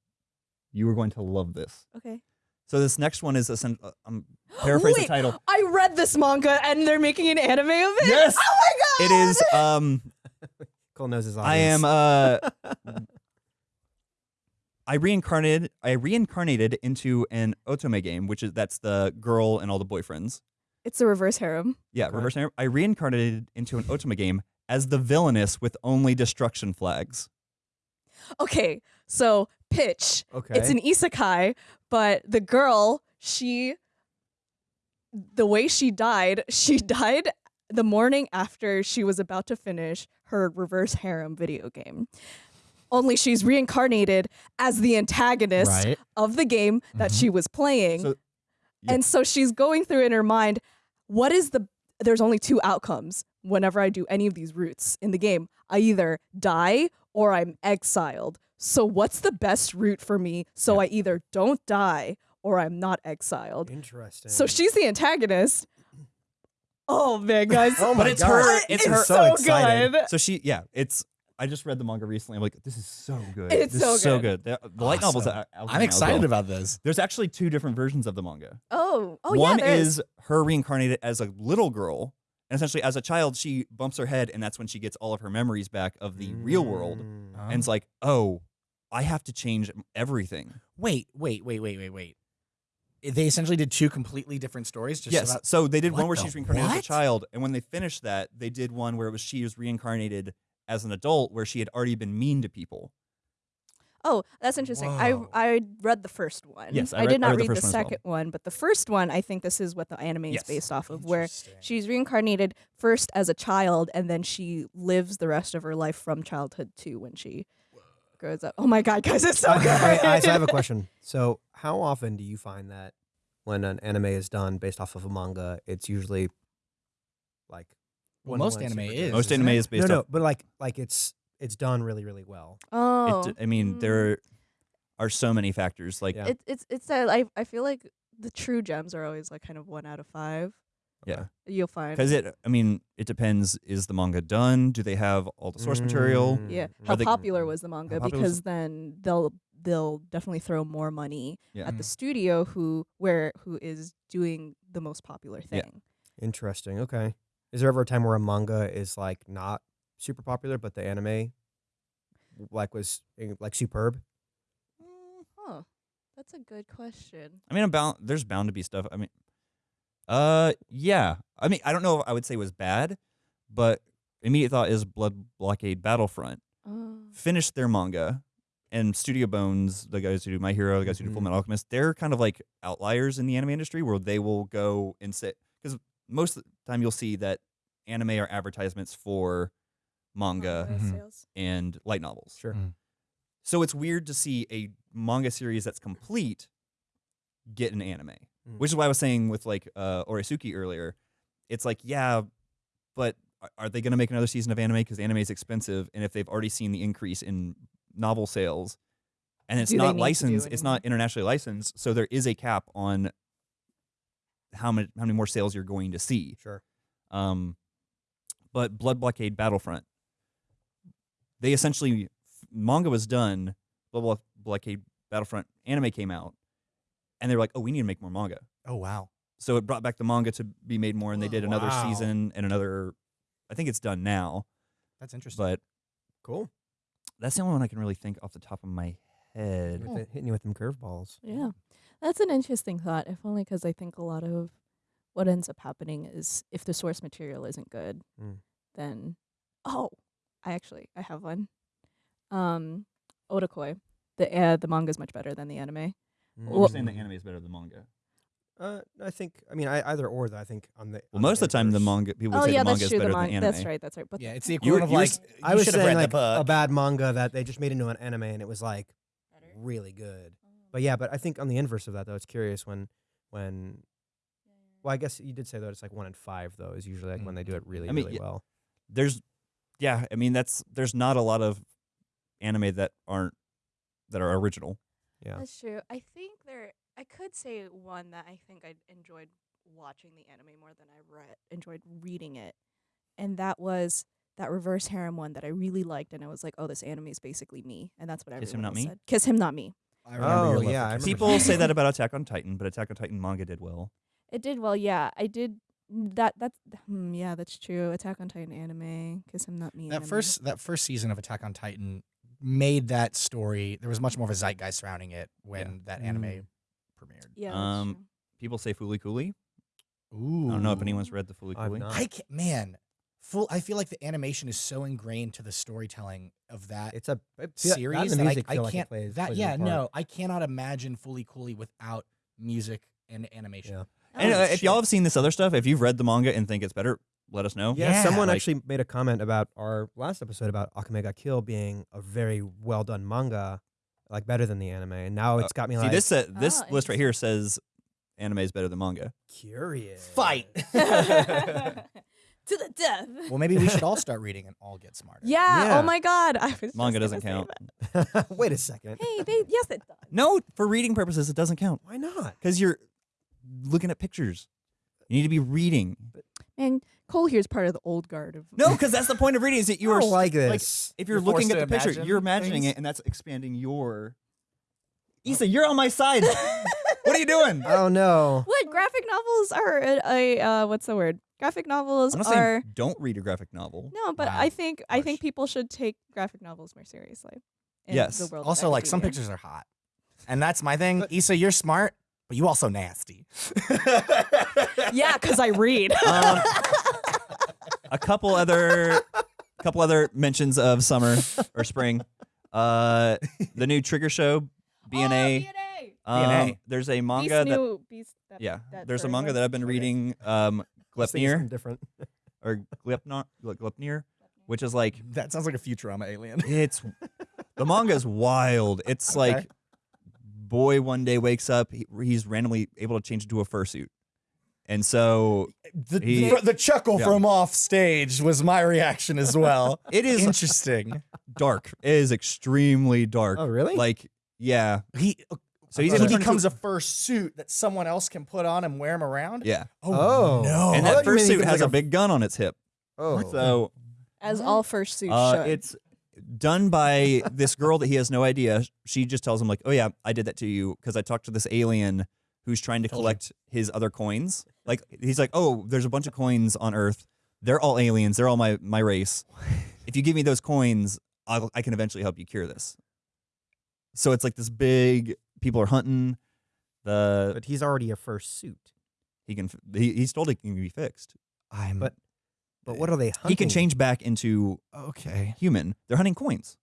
you are going to love this. Okay. So this next one is a uh, I'm paraphrase the title. I read this manga and they're making an anime of it. Yes! Oh my god. It is. um Cole knows his I am uh I reincarnated I reincarnated into an otome game, which is that's the girl and all the boyfriends. It's a reverse harem. Yeah, Okay. reverse narrative. I reincarnated into an otome game as the villainess with only destruction flags. Okay, so pitch. okay. It's an isekai, but the girl, she the way she died, she died the morning after she was about to finish her reverse harem video game. Only she's reincarnated as the antagonist Right. of the game that Mhm. she was playing. So- yeah. And so she's going through in her mind, what is the there's only two outcomes whenever I do any of these routes in the game. I either die or I'm exiled. So what's the best route for me so I either don't die or I'm not exiled? Interesting. So she's the antagonist. Oh man, guys. Oh my But it's God. her- it's, it's her- so so excited. good. So she yeah, it's I just read the manga recently. I'm like, this is so good. It's this so is so good. good. The, the light novels. Awesome. out- out I'm excited well. about this. There's actually two different versions of the manga. Oh, oh One yeah, there is one is her reincarnated as a little girl, and essentially as a child, she bumps her head, and that's when she gets all of her memories back of the real world. Uh-huh. and it's like, oh, I have to change everything. Wait, wait, wait, wait, wait, wait. they essentially did two completely different stories. Just yes. about, so they did one where the she's reincarnated as a child, and when they finished that, they did one where it was she was reincarnated as an adult, where she had already been mean to people. Oh, that's interesting. I Whoa. I read the first one. Yes, I read, I, read- did I not read the read the, first well. second one, but the first one, I think this is what the anime Yes. is based off of, where she's reincarnated first as a child, and then she lives the rest of her life from childhood to when she grows up. Oh my god, guys, it's so good. I, I, so I have a question. So, how often do you find that when an anime is done based off of a manga, it's usually like Well, most anime is. Most anime is based no, no, off. but like like it's it's done really really well. oh, It, I mean, mm. there are so many factors. Like, Yeah. It, it's it's that I I feel like the true gems are always like kind of one out of five. yeah, You'll find. because it. I mean, it depends. Is the manga done? Do they have all the source material? Mm, Yeah, mm, how they- popular was the manga? popular was- Because then they'll they'll definitely throw more money Yeah. at the studio who where who is doing the most popular Yeah. thing. Interesting. Okay. Is there ever a time where a manga is like not super popular, but the anime like was eh, like superb? Mm, Huh. That's a good question. I mean, about there's bound to be stuff. I mean, uh, yeah. I mean, I don't know if I would say it was bad, but immediate thought is Blood Blockade Battlefront Oh. finished their manga, and Studio Bones, the guys who do My Hero, the guys who do Full Mhm. Metal Alchemist, they're kind of like outliers in the anime industry where they will go and say because most of the time you'll see that anime are advertisements for manga Mhm. and light novels. Sure. Mm. So it's weird to see a manga series that's complete get an anime, Mm. which is why I was saying with like uh, Oresuki earlier. It's like, yeah, but are- are they going to make another season of anime because anime is expensive, and if they've already seen the increase in novel sales, and it's Do not need to do licensed, it's not internationally licensed, so there is a cap on how many how many more sales you're going to see. Sure. Um, but Blood Blockade Battlefront, they essentially manga was done. Blood Blo- Blockade Battlefront anime came out, and they were like, "Oh, we need to make more manga." Oh wow. So it brought back the manga to be made more, and they did another Wow. season and another. I think it's done now, That's interesting. but Cool. that's the only one I can really think off the top of my head. With it- hitting you with them curveballs. Yeah. That's an interesting thought, if only because I think a lot of what ends up happening is if the source material isn't good, Mm. then oh, I actually I have one. Um, Otakoi. The uh, the manga is much better than the anime. Mm. Well- You're saying the anime is better than the manga. Uh, I think. I mean, I, either or. Though I think on the. Well, on most of the time, the manga people would oh say yeah, the manga that's is true. The better than manga. anime. That's right. That's right. But yeah, it's the You were- equivalent of like you I was should have saying like a bad manga that they just made into an anime and it was like really good. But yeah, but I think on the inverse of that though, it's curious when when. Well, I guess you did say that it's like one in five though is usually like when they do it really I mean, really yeah, well. there's yeah i mean that's there's not a lot of anime that aren't that are original Yeah. That's true. I think there. I could say one that I think I enjoyed watching the anime more than I read enjoyed reading it, and that was that reverse harem one that I really liked, and I was like, oh, this anime is basically me, and that's what I Kiss Him, Not else Me? said. Kiss him, not me. I remember Oh, yeah, I remember people say that about attack on titan but attack on titan manga did well It did well, yeah. I did that. That's hmm, yeah, that's true. Attack on Titan anime, Kiss him, not me. that anime. first that first season of Attack on Titan made that story. There was much more of a zeitgeist surrounding it when that anime Mm. premiered. yeah, um, people say Fooly Cooly. Ooh, I don't know if anyone's read the Fooly I've Cooley. not. I can man, full. I feel like the animation is so ingrained to the storytelling of that It's a it feel- that series and the that, music I, I feel like it can't. plays- that plays a yeah, no, I cannot imagine Fooly Cooly without music and animation. Yeah. And Oh, uh, if y'all have seen this other stuff, if you've read the manga and think it's better, let us know. Yeah, Yeah, someone like- actually made a comment about our last episode about Akame ga Kill being a very well done manga, like better than the anime. And now it's got me Uh, See like this uh, this Oh, list right here says anime is better than manga. curious. Fight. to the death. well, maybe we should all start reading and all get smarter. yeah, Yeah. Oh my god. I was Manga gonna doesn't say count. that. Wait a second. Hey, they, yes, it does. No, for reading purposes, it doesn't count Why not? because you're looking at pictures. You need to be reading. And Cole here's part of the old guard of No, because that's the point of reading is that you are don't like like, this. if you're, You're looking at the picture, you're imagining things? it, and that's expanding your. Isa, you're on my side. what are you doing? oh no. What graphic novels are a, a uh, what's the word? Graphic novels I'm not are saying don't read a graphic novel. no, but Wow. I think I think people should take graphic novels more seriously. in Yes. The world Also, like some pictures are hot, and that's my thing. Issa, you're smart, but you also nasty. yeah, because I read. Um, a couple other, couple other mentions of summer or spring. Uh, the new Trigger Show, BNA. Um, BNA. there's a manga Beast that new Beast. That, yeah, that there's a manga that I've been reading. Um, something Glepnir different. or Glepnir, Glepnir, which is like that sounds like a Futurama alien. It's the manga is wild. It's Okay. like boy one day wakes up, he, he's randomly able to change into a fursuit, and so The, He- the, the chuckle Yeah. from off stage was my reaction as well. it is Interesting. dark. It is extremely dark. Oh, really? Like yeah, He so he's he becomes into- a fursuit that someone else can put on and wear him around. yeah, Oh. no! and that thought you meant he fursuit has like a a- big gun on its hip. Oh. So as all fursuits uh, should. it's done by this girl that he has no idea. She just tells him like, "Oh yeah, I did that to you because I talked to this alien who's trying to collect his other coins." Like he's like, "Oh, there's a bunch of coins on Earth. They're all aliens. They're all my my race. If you give me those coins, I'll, I can eventually help you cure this." So it's like this big. People are hunting. The but he's already a fursuit. he can he, he's told it can be fixed. I'm But- But what are they hunting? He can change back into okay. human. They're hunting coins.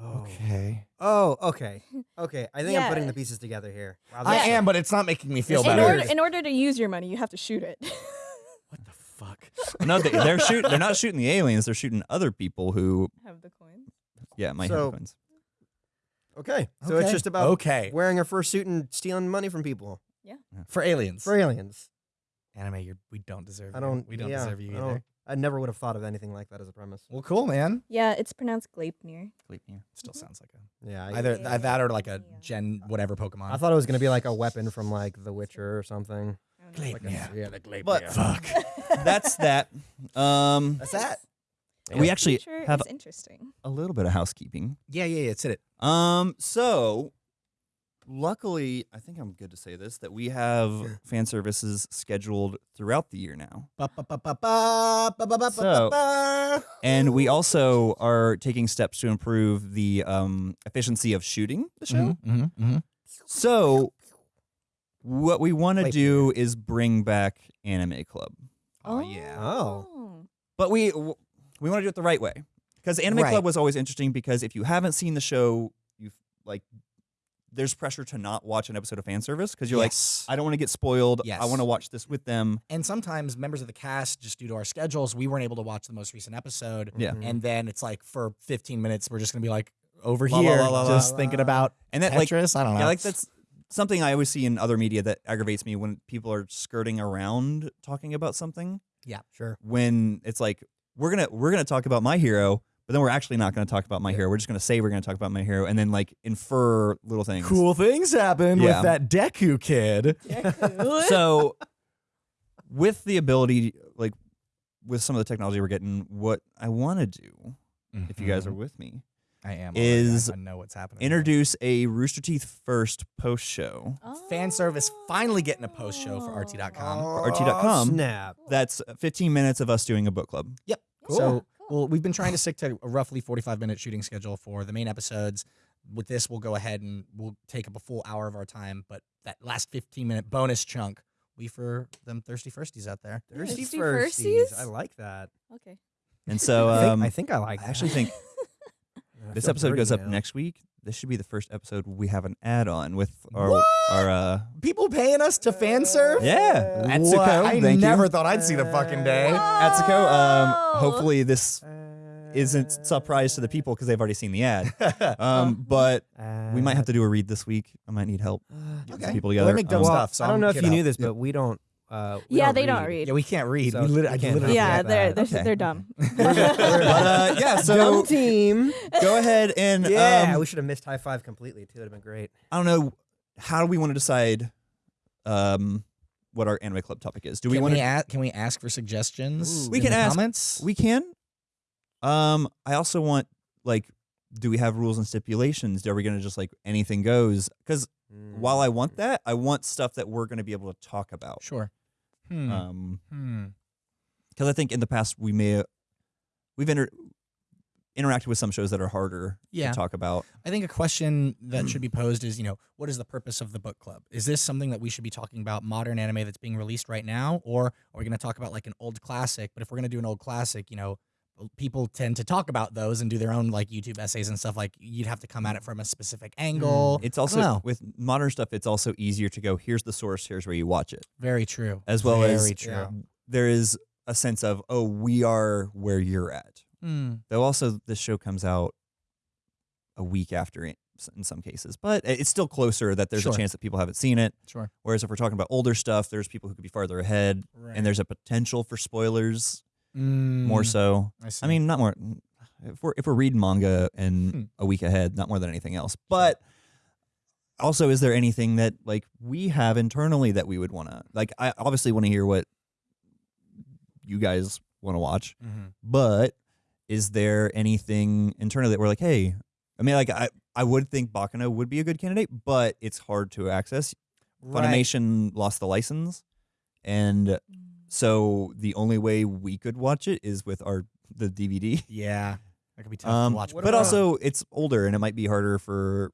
Oh. Okay. Oh, okay. Okay. I think I'm putting the pieces together here. Wow, I that's- am, but it's not making me feel in better. order in order to use your money, you have to shoot it. what the fuck? No, they, they're shoot. They're not shooting the aliens. They're shooting other people who, have the coins. yeah, might So- have coins. Okay. So it's Okay. just about okay wearing a fursuit and stealing money from people Yeah. for aliens. for aliens. anime, you're, we don't deserve. I you. don't. We don't yeah, deserve you I either. Don't- I never would have thought of anything like that as a premise. Well, cool, man. Yeah, it's pronounced Gleipnir. Still sounds like a Yeah. Either Yeah. that or like a Gen whatever Pokemon. I thought it was gonna be like a weapon from like The Witcher or something. I. Like a, Yeah. yeah, the Gleipnir. But- fuck. That's that. Um, That's that. we actually have is interesting. a little bit of housekeeping. Yeah, yeah, yeah. It's it. Um, so luckily, I think I'm good to say this that we have fan services scheduled throughout the year now, So- ba, ba. and we also are taking steps to improve the um efficiency of shooting the show. Mhm, mhm, mhm. So, what we want to Wait. do is bring back Anime Club. Oh, yeah. Oh. but we we want to do it the right way because anime Right. club was always interesting because if you haven't seen the show you've like there's pressure to not watch an episode of fan service because you're Yes. like i don't want to get spoiled i want to watch this with them and sometimes members of the cast, just due to our schedules, we weren't able to watch the most recent episode. Yeah. Mhm. And then it's like for 15 minutes, we're just gonna be like over La, la, here, la, la, la, just la. thinking about and that like Tetris. I don't know. yeah like that's something i always see in other media that aggravates me when people are skirting around talking about something Yeah, Sure. when it's like we're gonna we're gonna talk about my hero but then we're actually not gonna talk about my Yeah. hero we're just gonna say we're gonna talk about my hero and then like infer little things cool things happen Yeah. with that Deku kid. so with the ability like with some of the technology we're getting what i want to do if you guys are mm-hmm. with me I am is. I, I know what's happening. introduce a rooster teeth first post show fan service finally getting a post show for RT.com. For RT.com. Oh, Snap. that's 15 minutes of us doing a book club Yep. So, well, we've been trying to stick to a roughly 45 minute shooting schedule for the main episodes. With this, we'll go ahead and we'll take up a full hour of our time, but that last 15 minute bonus chunk, we for them thirsty firsties out there. Thirsty Thirsty firsties. firsties? I like that. Okay. and so I, think, um, I think I like I actually think this episode dirty goes up next week this should be the first episode we have an add-on with our our uh People paying us to fan serve? yeah What? Atsuko, I thank never you. thought I'd see the fucking day. Atsuko, um, hopefully this Uh, isn't surprise to the people because they've already seen the ad. Um, but we might have to do a read this week. I might need help getting Okay. some people Well, together. I make dumb Um, Well, stuff, so I don't I'm know if kid you knew this, but we don't. Uh, yeah, they read. don't read. Yeah, we can't read. So we lit- we I can can't literally Yeah, like they're they're, Okay. they're dumb. but uh, yeah, Dumb so team. go ahead and Yeah, um, we should have missed high five completely too. It'd have been great. I don't know how do we want to decide um, what our anime club topic is. Do we want to? a- can we ask for suggestions? Ooh. We in can the ask- comments. We can. Um, I also want like, do we have rules and stipulations? Are we going to just like anything goes? Because while I want that, I want stuff that we're going to be able to talk about. sure. Hmm. Um, hmm. because I think in the past we may we've entered interacted with some shows that are harder Yeah. to talk about. I think a question that should be posed is, you know, what is the purpose of the book club? Is this something that we should be talking about modern anime that's being released right now, or are we going to talk about like an old classic? But if we're going to do an old classic, you know, people tend to talk about those and do their own like YouTube essays and stuff. Like you'd have to come at it from a specific angle. It's also with modern stuff. It's also easier to go. Here's the source. Here's where you watch it. very true. As well very as true. Yeah. there is a sense of oh, we are where you're at. Mm, Though also this show comes out a week after in, in some cases, but it's still closer that there's Sure. a chance that people haven't seen it. sure. Whereas if we're talking about older stuff, there's people who could be farther ahead, Right. and there's a potential for spoilers Mm, more so. I. I mean, not more. If we're if we're reading manga and Hmm. a week ahead, not more than anything else. But also, is there anything that like we have internally that we would want to like? I obviously want to hear what you guys want to watch, Mhm. but is there anything internally that we're like, hey? I mean, like I I would think Baccano would be a good candidate, but it's hard to access. Right. Funimation lost the license, and so the only way we could watch it is with our the DVD. Yeah, that could be tough Um, to watch. but about- also it's older and it might be harder for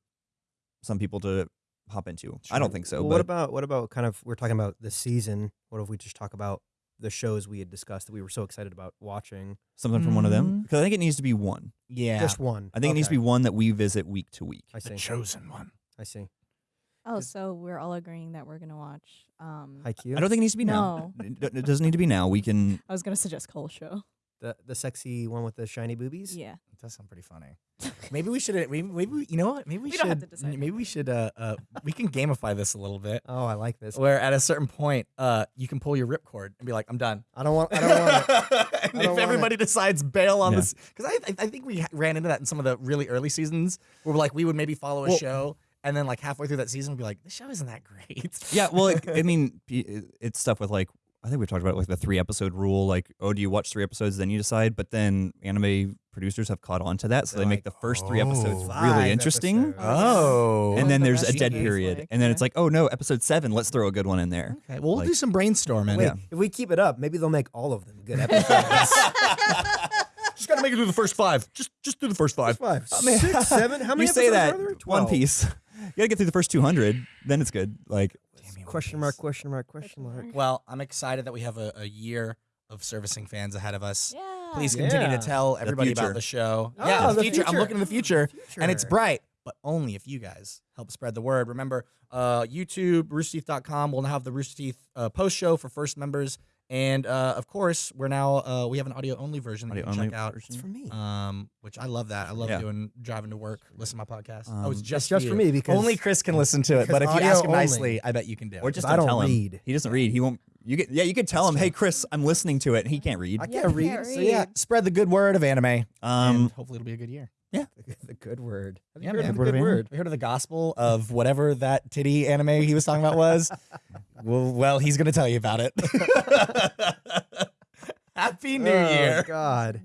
some people to hop into. I don't think so. Well, but what about what about kind of we're talking about the season? What if we just talk about the shows we had discussed that we were so excited about watching? something from one of them? Mm. Because I think it needs to be one. yeah, Just one. I think it needs to be one that we visit week to week. I the chosen one. I see. Oh, so we're all agreeing that we're gonna watch. Um, Haikyuu. I don't think it needs to be now. No. It, it doesn't need to be now. We can. I was gonna suggest Cole Show. the the sexy one with the shiny boobies. Yeah. It does sound pretty funny. Maybe we should. Maybe, maybe we- you know what? Maybe we, We should. don't have to decide Maybe we should. Uh, uh, we can gamify this a little bit. Oh, I like this. Where at a certain point, uh, you can pull your ripcord and be like, "I'm done." I don't want. I don't want it. and don't if want everybody decides bail on Yeah. this, because I, I I think we ha- ran into that in some of the really early seasons, where we're like we would maybe follow a Well- show, and then like halfway through that season, we'd be like, "This show isn't that great." Yeah. Well, it, I mean, it's stuff with like. I think we talked about like the three episode rule. Like, oh, do you watch three episodes then you decide? But then anime producers have caught on to that, so They're they make like, the first three episodes "Oh, really interesting. episodes." Oh. And then the there's a dead period, like, and then yeah. it's like, oh no, episode seven, let's throw a good one in there. okay, well, we'll like- do some brainstorming. Wait, Yeah. if we keep it up, maybe they'll make all of them good episodes. Just gotta make it through the first five. Just just do the first five. Five, oh, I mean, six, seven. How many you say episodes that are there? One Piece. You gotta get through the first 200, then it's good. Like, Question mark? Question mark? Question mark? Well, I'm excited that we have a, a year of servicing fans ahead of us. Yeah. Please continue Yeah. to tell everybody future. about the show. Oh, yeah, the, the future. I'm future. looking to the future, and it's Future. bright, but only if you guys help spread the word. Remember, uh, YouTube, roosterteeth.com will now have the Rooster Teeth uh, post show for first members, and uh, of course, we're now uh, we have an audio only version that you can Audio-only check out. version. It's for me. Um, which I love that. I love Yeah. doing driving to work, listen to my podcast. oh, it's Um, just, It's just you. for me because only Chris can listen to it. But if you ask him only. nicely, I bet you can do It. or it. just I don't don't tell him. read. He doesn't read. He won't. You get. Yeah, you could tell him, hey, Chris, I'm listening to it, and he can't read. I can't read. can't so yeah, spread the good word of anime, and Um, hopefully it'll be a good year. the good word. Have you Yeah, heard man. of the Word good word? We heard of the gospel of whatever that titty anime he was talking about was. well, well, he's gonna tell you about it. Happy New Oh, Year. God.